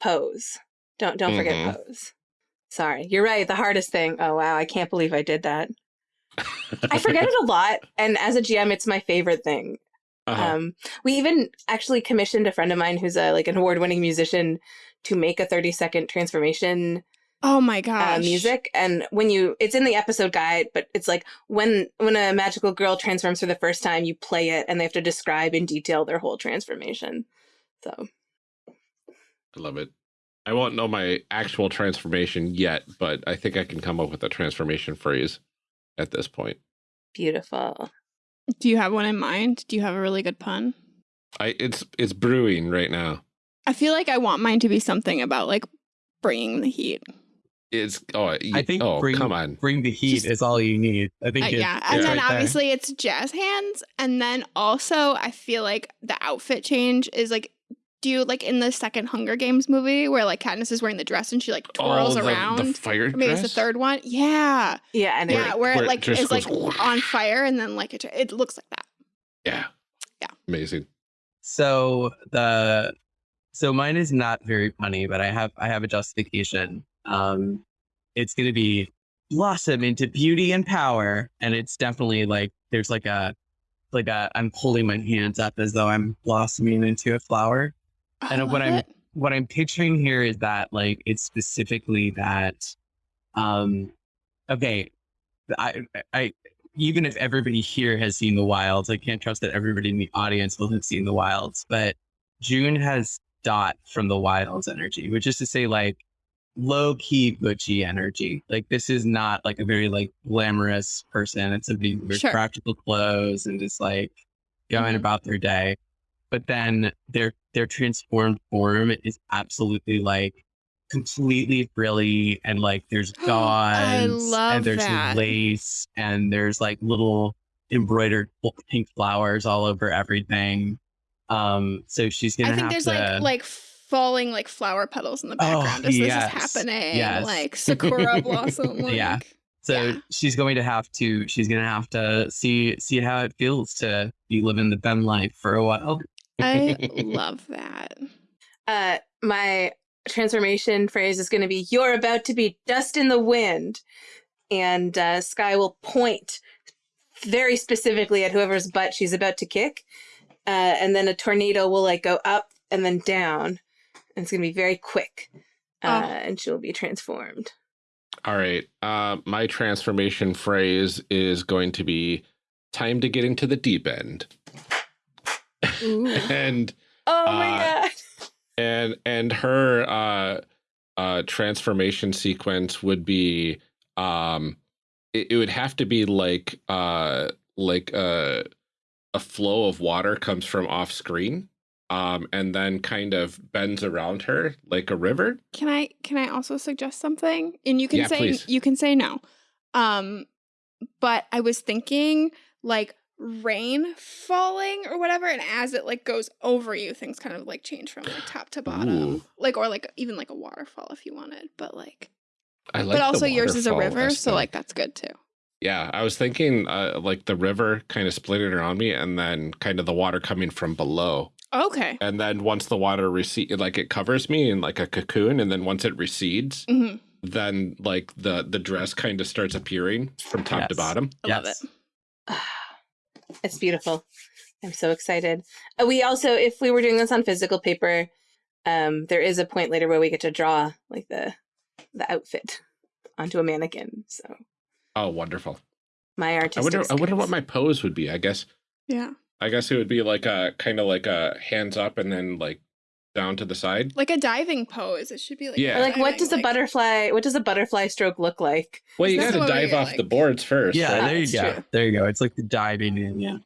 pose. Don't don't forget Mhm. pose. Sorry, you're right. The hardest thing. Oh wow, I can't believe I did that. I forget it (laughs) a lot, and as a GM, it's my favorite thing. Uh-huh. Um, we even actually commissioned a friend of mine who's a like an award-winning musician to make a 30-second transformation Oh my uh, music. And when you, it's in the episode guide, but it's like when when a magical girl transforms for the first time, you play it, and they have to describe in detail their whole transformation. So I love it. I won't know my actual transformation yet, but I think I can come up with a transformation phrase at this point. beautiful. Do you have one in mind? Do you have a really good pun? I it's it's brewing right now. I feel like I want mine to be something about like bringing the heat. It's oh I think oh bring- come on. Bring the heat Just- is all you need. I think Uh, it- yeah. And it's then right there. obviously it's jazz hands. And then also I feel like the outfit change is like do you like in the second Hunger Games movie where like Katniss is wearing the dress and she like twirls oh, the, around? the fire or maybe it's the third one. Yeah. Yeah, and yeah, it, where, where it it like just is like goes on fire and then like it, it looks like that. Yeah. Yeah. Amazing. So the so mine is not very funny, but I have I have a justification. Um, it's going to be blossom into beauty and power, and it's definitely like there's like a like a I'm holding my hands up as though I'm blossoming into a flower. I And what I'm it. what I'm picturing here is that like it's specifically that um okay I I even if everybody here has seen the wilds, I can't trust that everybody in the audience will have seen the wilds, but June has dot from the wilds energy, which is to say like low key butchy energy. Like this is not like a very like glamorous person. It's somebody who Sure. practical clothes and just like going Mhm. about their day. But then their their transformed form is absolutely like completely frilly and like there's (gasps) gauze and there's that. lace and there's like little embroidered pink flowers all over everything. Um, so she's gonna I think there's to like like falling like flower petals in the Oh, background as yes, this is happening. yes. Like sakura blossom. (laughs) Like, Yeah. So Yeah. she's going to have to she's gonna have to see see how it feels to be living the Ben life for a while. I (laughs) love that. uh, my transformation phrase is going to be "You're about to be dust in the wind," and uh, Sky will point very specifically at whoever's butt she's about to kick, uh, and then a tornado will like go up and then down, and it's gonna be very quick, uh, Oh. and she'll be transformed. All right. Uh, my transformation phrase is going to be time to get into the deep end. Ooh. and Oh my Uh, god! and and her uh uh transformation sequence would be um it, it would have to be like uh like uh a flow of water comes from off screen um and then kind of bends around her like a river Can I can I also suggest something? And you can Yeah, say please. you can say no. Um but I was thinking like rain falling or whatever and as it like goes over you things kind of like change from like top to bottom. Ooh. Like or like even like a waterfall if you wanted, but like I like but also yours is a waterfall river, so like that's good too. yeah i was thinking uh like the river kind of splitting around me and then kind of the water coming from below Okay. and then once the water recedes like it covers me in like a cocoon and then once it recedes hmm then like the the dress kind of starts appearing from top to bottom I love it. (sighs) It's beautiful. I'm so excited. Uh, we also, if we were doing this on physical paper, um, there is a point later where we get to draw like the the outfit onto a mannequin. So oh wonderful my i artistic. wonder i wonder what my pose would be i guess Yeah. i guess it would be like a kind of like a hands up and then like down to the side Like a diving pose. It should be like Yeah. Like what diving, does a butterfly? What does a butterfly stroke look like? well you gotta dive get, off the boards first Yeah, right? there you go. true. There you go. It's like the diving in. Yeah.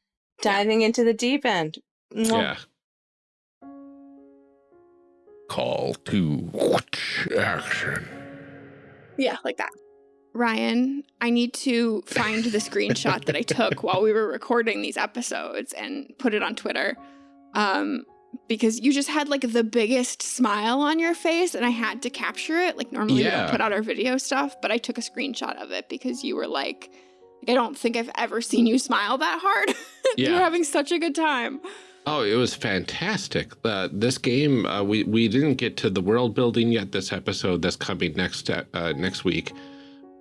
Diving into the deep end. Mwah. yeah call to action Yeah, like that. Ryan, I need to find the screenshot that I took (laughs) while we were recording these episodes and put it on Twitter. Um, because you just had like the biggest smile on your face and I had to capture it. Like normally we Yeah. don't put out our video stuff, but I took a screenshot of it because you were like, I don't think I've ever seen you smile that hard. (laughs) you were having such a good time. Oh, it was fantastic. Uh, this game, uh, we we didn't get to the world building yet. This episode that's coming next uh, next week,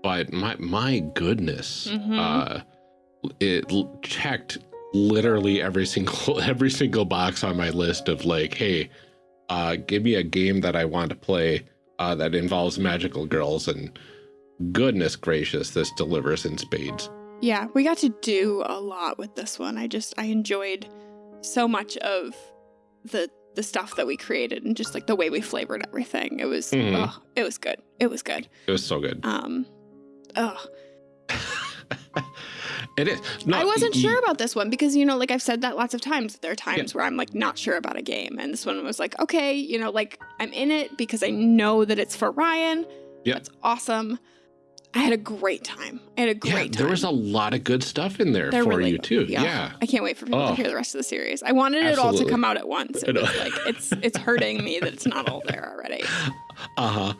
but my my goodness, Mhm. uh, it checked literally every single (laughs) every single box on my list of like, hey, uh, give me a game that I want to play uh, that involves magical girls, and goodness gracious, this delivers in spades. Yeah, we got to do a lot with this one. I just I enjoyed so much of the the stuff that we created and just like the way we flavored everything. It was Mhm. oh, it was good. It was good. It was so good. Um oh, (laughs) it is. No, I wasn't sure about this one because you know like I've said that lots of times. There are times where I'm like not sure about a game and this one was like okay, you know, like I'm in it because I know that it's for Ryan. Yeah. That's awesome. I had a great time. I had a great Yeah, time. there was a lot of good stuff in there They're for really you too. Yeah. Yeah. I can't wait for people Oh. to hear the rest of the series. I wanted it all to come out at once. It was like it's it's hurting me that it's not all there already. (laughs) Uh-huh.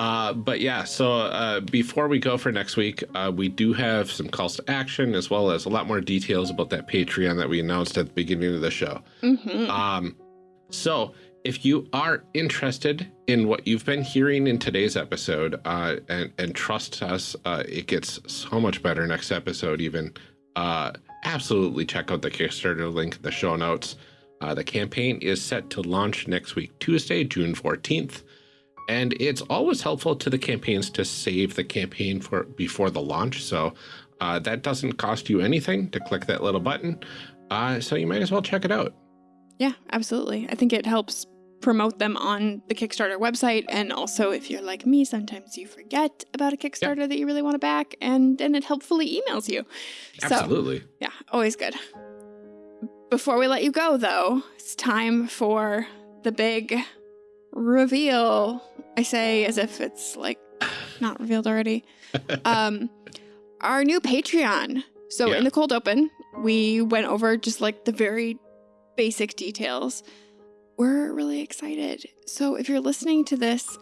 Uh But yeah, so uh, before we go for next week, uh, we do have some calls to action as well as a lot more details about that Patreon that we announced at the beginning of the show. hmm Um, so if you are interested in what you've been hearing in today's episode, uh, and and trust us, uh, it gets so much better next episode. Even, uh, absolutely check out the Kickstarter link in the show notes. Uh, the campaign is set to launch next week, Tuesday, June fourteenth, and it's always helpful to the campaigns to save the campaign for before the launch. So uh, that doesn't cost you anything to click that little button. Uh, so you might as well check it out. Yeah, absolutely. I think it helps promote them on the Kickstarter website, and also if you're like me, sometimes you forget about a Kickstarter that you really want to back, and then it helpfully emails you. So Absolutely. yeah, always good. Before we let you go, though, it's time for the big reveal. I say as if it's like not revealed already. (laughs) um, our new Patreon. So Yeah. in the cold open, we went over just like the very basic details. We're really excited. So if you're listening to this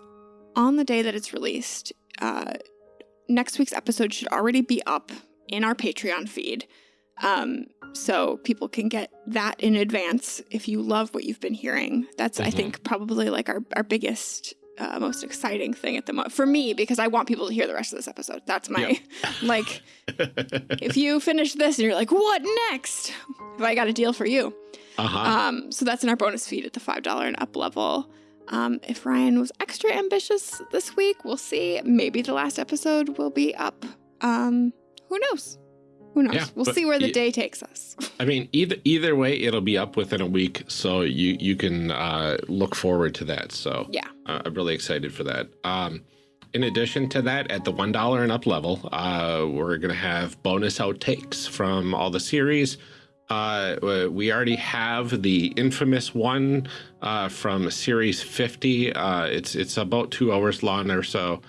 on the day that it's released, uh, next week's episode should already be up in our Patreon feed. Um, so people can get that in advance if you love what you've been hearing. That's, I Mhm. think, probably like our, our biggest uh, most exciting thing at the moment for me because I want people to hear the rest of this episode. That's my (laughs) like. If you finish this and you're like, "What next?" Have I got a deal for you? uh-huh. Um, so that's in our bonus feed at the five dollar and up level. Um, if Ryan was extra ambitious this week, we'll see. Maybe the last episode will be up. Um, who knows? Who knows? Yeah, we'll see where the day takes us. (laughs) I mean, either either way, it'll be up within a week, so you you can uh, look forward to that. So yeah. uh, I'm really excited for that. Um, in addition to that, at the one dollar and up level, uh, we're gonna have bonus outtakes from all the series. Uh, we already have the infamous one uh, from series 50. Uh, it's it's about two hours long or so.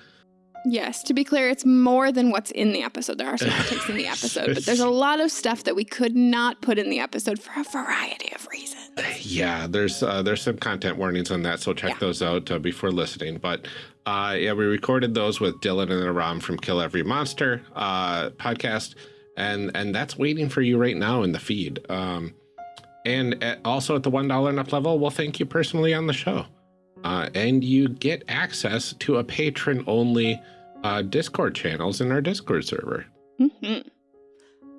Yes, to be clear, it's more than what's in the episode. There are some (laughs) outtakes in the episode, but there's a lot of stuff that we could not put in the episode for a variety of reasons. Yeah, there's uh, there's some content warnings on that, so check Yeah. those out uh, before listening. But uh, yeah, we recorded those with Dylan and Aram from Kill Every Monster uh, podcast, and and that's waiting for you right now in the feed. Um, and at, also at the one dollar and up level, we'll thank you personally on the show, uh, and you get access to a patron only uh, Discord channels in our Discord server. hmm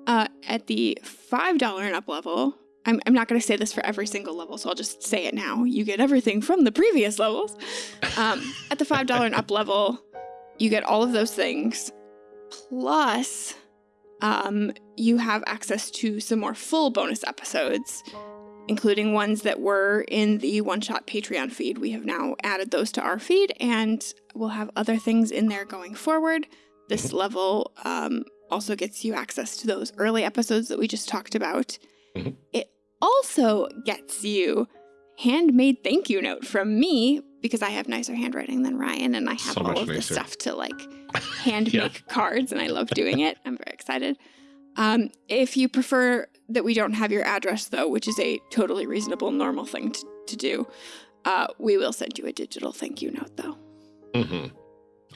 Uh, at the five dollar and up level, I'm I'm not going to say this for every single level, so I'll just say it now. You get everything from the previous levels. Um, at the five dollar and up (laughs) level, you get all of those things, plus, um, you have access to some more full bonus episodes, including ones that were in the one shot Patreon feed. We have now added those to our feed, and we'll have other things in there going forward. This level um, also gets you access to those early episodes that we just talked about. Mhm. It also gets you handmade thank you note from me because I have nicer handwriting than Ryan and I have So all of the nicer. stuff to like (laughs) hand Yeah. make cards and I love doing it. I'm very excited. Um, if you prefer that we don't have your address though, which is a totally reasonable, normal thing to, to do, uh, we will send you a digital thank you note though. hmm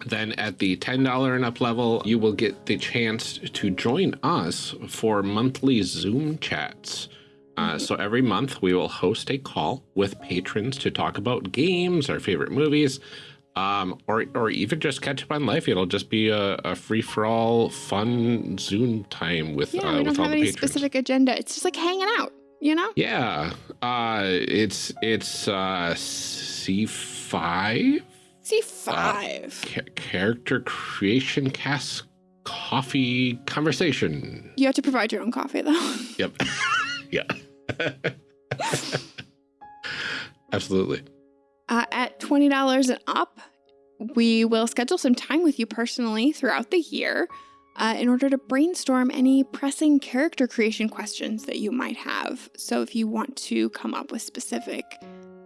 Then at the $10 and up level, you will get the chance to join us for monthly Zoom chats. Uh, so every month we will host a call with patrons to talk about games, our favorite movies, um, or or even just catch up on life. It'll just be a, a free for all, fun Zoom time with Yeah, uh, we with don't all have any patrons. specific agenda. It's just like hanging out, you know? Yeah, uh, it's it's uh, C five C5. Ca- character creation cast coffee conversation. you have to provide your own coffee though. Yep. (laughs) yeah. (laughs) Absolutely. Uh, at $20 and up, we will schedule some time with you personally throughout the year uh, in order to brainstorm any pressing character creation questions that you might have. So, if you want to come up with specific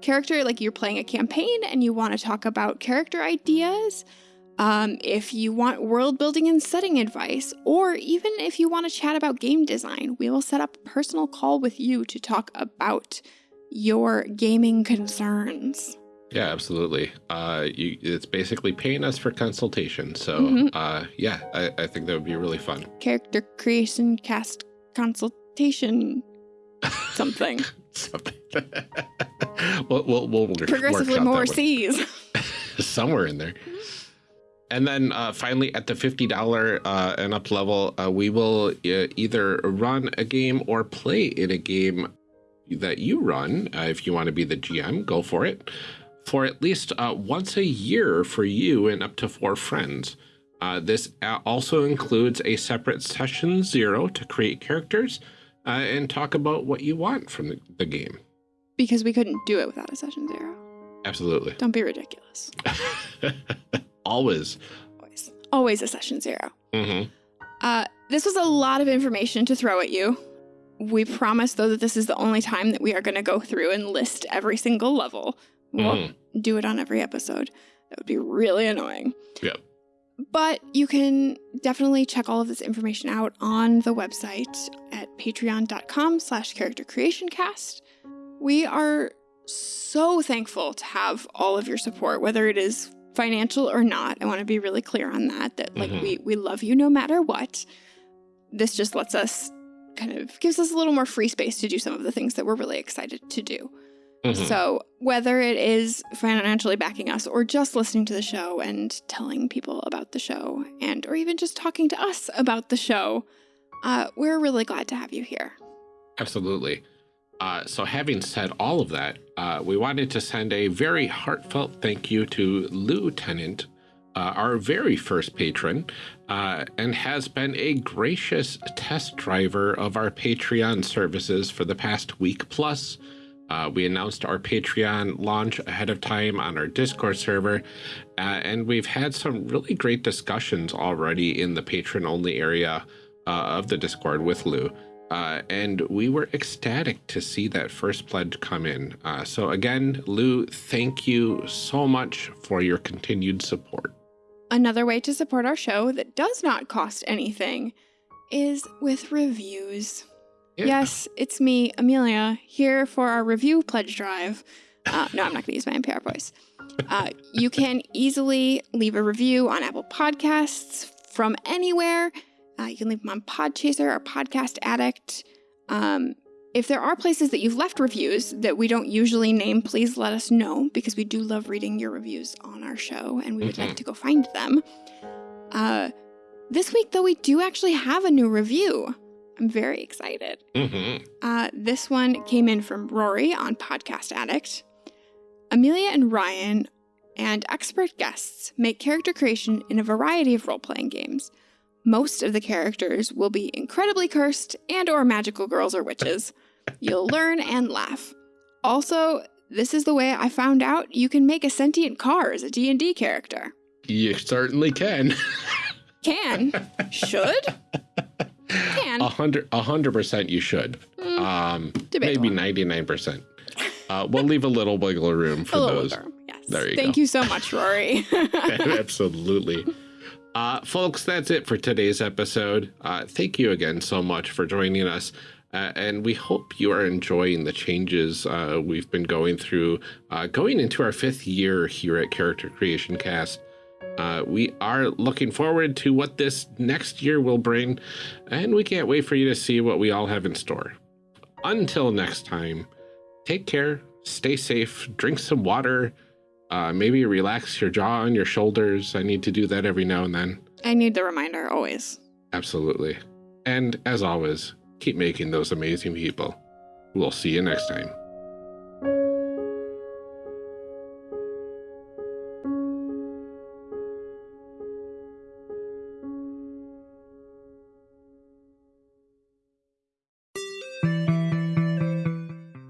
character, like you're playing a campaign and you want to talk about character ideas, um, if you want world building and setting advice, or even if you want to chat about game design, we will set up a personal call with you to talk about your gaming concerns. Yeah, absolutely. Uh, you, it's basically paying us for consultation. So, Mhm. uh, yeah, I, I think that would be really fun. character creation cast consultation (laughs) something Something. (laughs) we'll, we'll, we'll progressively more. (laughs) C's. somewhere in there. And then uh, finally, at the fifty dollar uh, and up level, uh, we will uh, either run a game or play in a game that you run. Uh, if you want to be the GM, go for it. For at least uh, once a year for you and up to four friends. Uh, this uh, also includes a separate session zero to create characters uh, and talk about what you want from the, the game. because we couldn't do it without a session zero. Absolutely. Don't be ridiculous. (laughs) Always. Always. Always a session zero. Mm -hmm. Uh, this was a lot of information to throw at you. We promise, though, that this is the only time that we are going to go through and list every single level. We won't do it on every episode. That would be really annoying. Yep. But you can definitely check all of this information out on the website at patreon.com slash character creation cast. We are so thankful to have all of your support, whether it is financial or not. I want to be really clear on that, that like Mhm. we, we love you no matter what. This just lets us kind of gives us a little more free space to do some of the things that we're really excited to do. Mhm. So, whether it is financially backing us or just listening to the show and telling people about the show and or even just talking to us about the show, uh, we're really glad to have you here. Absolutely. Uh, so, having said all of that, uh, we wanted to send a very heartfelt thank you to Lieutenant, uh, our very first patron, uh, and has been a gracious test driver of our Patreon services for the past week plus. Uh, we announced our Patreon launch ahead of time on our Discord server, uh, and we've had some really great discussions already in the patron only area uh, of the Discord with Lou. Uh, and we were ecstatic to see that first pledge come in. Uh, so, again, Lou, thank you so much for your continued support. Another way to support our show that does not cost anything is with reviews. Yeah. Yes, it's me, Amelia, here for our review pledge drive. Uh, no, I'm not going to use my NPR voice. Uh, you can easily leave a review on Apple Podcasts from anywhere. Uh, you can leave them on Podchaser or Podcast Addict. Um, if there are places that you've left reviews that we don't usually name, please let us know because we do love reading your reviews on our show and we would Mhm. like to go find them. Uh, this week, though, we do actually have a new review. I'm very excited. hmm Uh, this one came in from Rory on Podcast Addict. Amelia and Ryan and expert guests make character creation in a variety of role-playing games. Most of the characters will be incredibly cursed and or magical girls or witches. (laughs) You'll learn and laugh. Also, this is the way I found out you can make a sentient car as a D&D character. You certainly can. Can. (laughs) Should. Can. A hundred, a hundred percent, you should. Mm, Um, maybe ninety-nine percent. Uh, we'll leave a little wiggle room for those. bit. Yes. There you Thank go. you so much, Rory. (laughs) (laughs) Absolutely. Uh, folks, that's it for today's episode. Uh, thank you again so much for joining us. Uh, and we hope you are enjoying the changes uh, we've been going through, uh, going into our fifth year here at Character Creation Cast. Uh, we are looking forward to what this next year will bring, and we can't wait for you to see what we all have in store. Until next time, take care, stay safe, drink some water, uh, maybe relax your jaw and your shoulders. I need to do that every now and then. I need the reminder always. Absolutely. And as always, keep making those amazing people. We'll see you next time.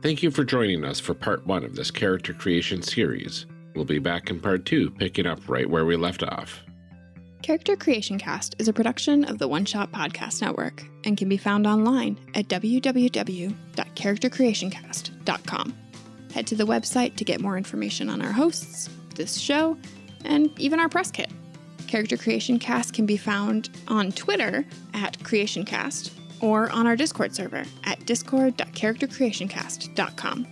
Thank you for joining us for part one of this character creation series. We'll be back in part two, picking up right where we left off. Character Creation Cast is a production of the One Shot Podcast Network and can be found online at www.charactercreationcast.com. Head to the website to get more information on our hosts, this show, and even our press kit. Character Creation Cast can be found on Twitter at CreationCast or on our Discord server at discord.charactercreationcast.com.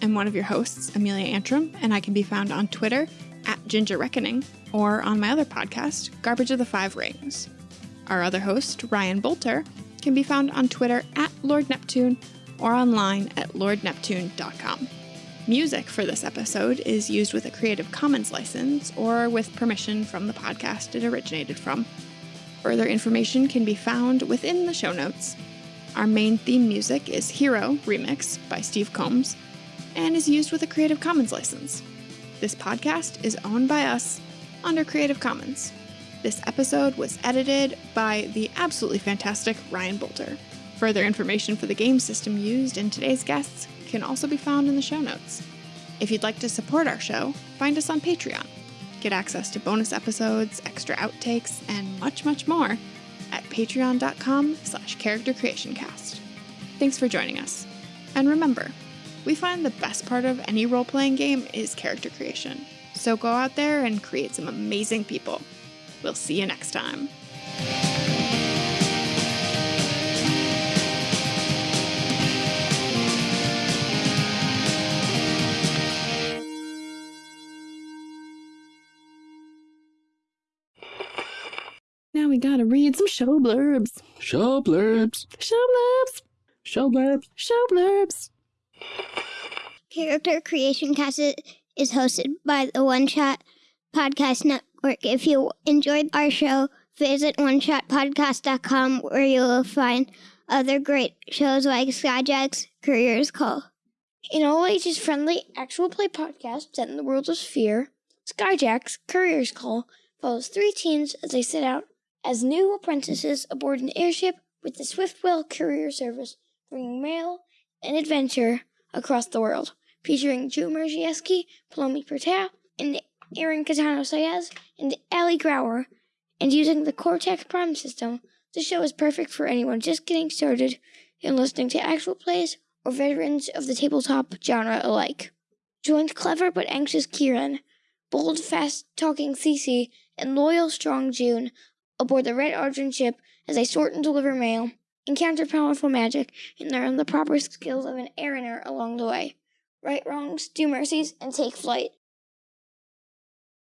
I'm one of your hosts, Amelia Antrim, and I can be found on Twitter at Ginger Reckoning or on my other podcast, Garbage of the Five Rings. Our other host, Ryan Boelter, can be found on Twitter at Lord Neptune or online at lordneptune.com. Music for this episode is used with a Creative Commons license or with permission from the podcast it originated from. Further information can be found within the show notes. Our main theme music is Hero Remix by Steve Combs and is used with a Creative Commons license. This podcast is owned by us under Creative Commons. This episode was edited by the absolutely fantastic Ryan Boelter. Further information for the game system used in today's guests can also be found in the show notes. If you'd like to support our show, find us on Patreon. Get access to bonus episodes, extra outtakes, and much, much more at patreon.com slash charactercreationcast. Thanks for joining us. And remember, we find the best part of any role-playing game is character creation. So go out there and create some amazing people. We'll see you next time. Now we gotta read some show blurbs. Show blurbs. Show blurbs. Show blurbs. Show blurbs. Character Creation Cast is hosted by the One Shot Podcast Network. If you enjoyed our show, visit oneshotpodcast.com where you will find other great shows like Skyjack's Courier's Call. In all ages friendly actual play podcast set in the world of Sphere, Skyjack's Courier's Call follows three teens as they set out as new apprentices aboard an airship with the Swiftwell Courier Service, bringing mail and adventure across the world. Featuring Drew Mierzejewski, Palomi Pertau, and Aaron Catano Sayaz, and Ali Grauer, and using the Cortex Prime system, the show is perfect for anyone just getting started in listening to actual plays or veterans of the tabletop genre alike. Join clever but anxious Kieran, bold, fast talking Cece, and loyal, strong June aboard the Red Argent ship as they sort and deliver mail, encounter powerful magic, and learn the proper skills of an eriner along the way. Right wrongs, do mercies, and take flight.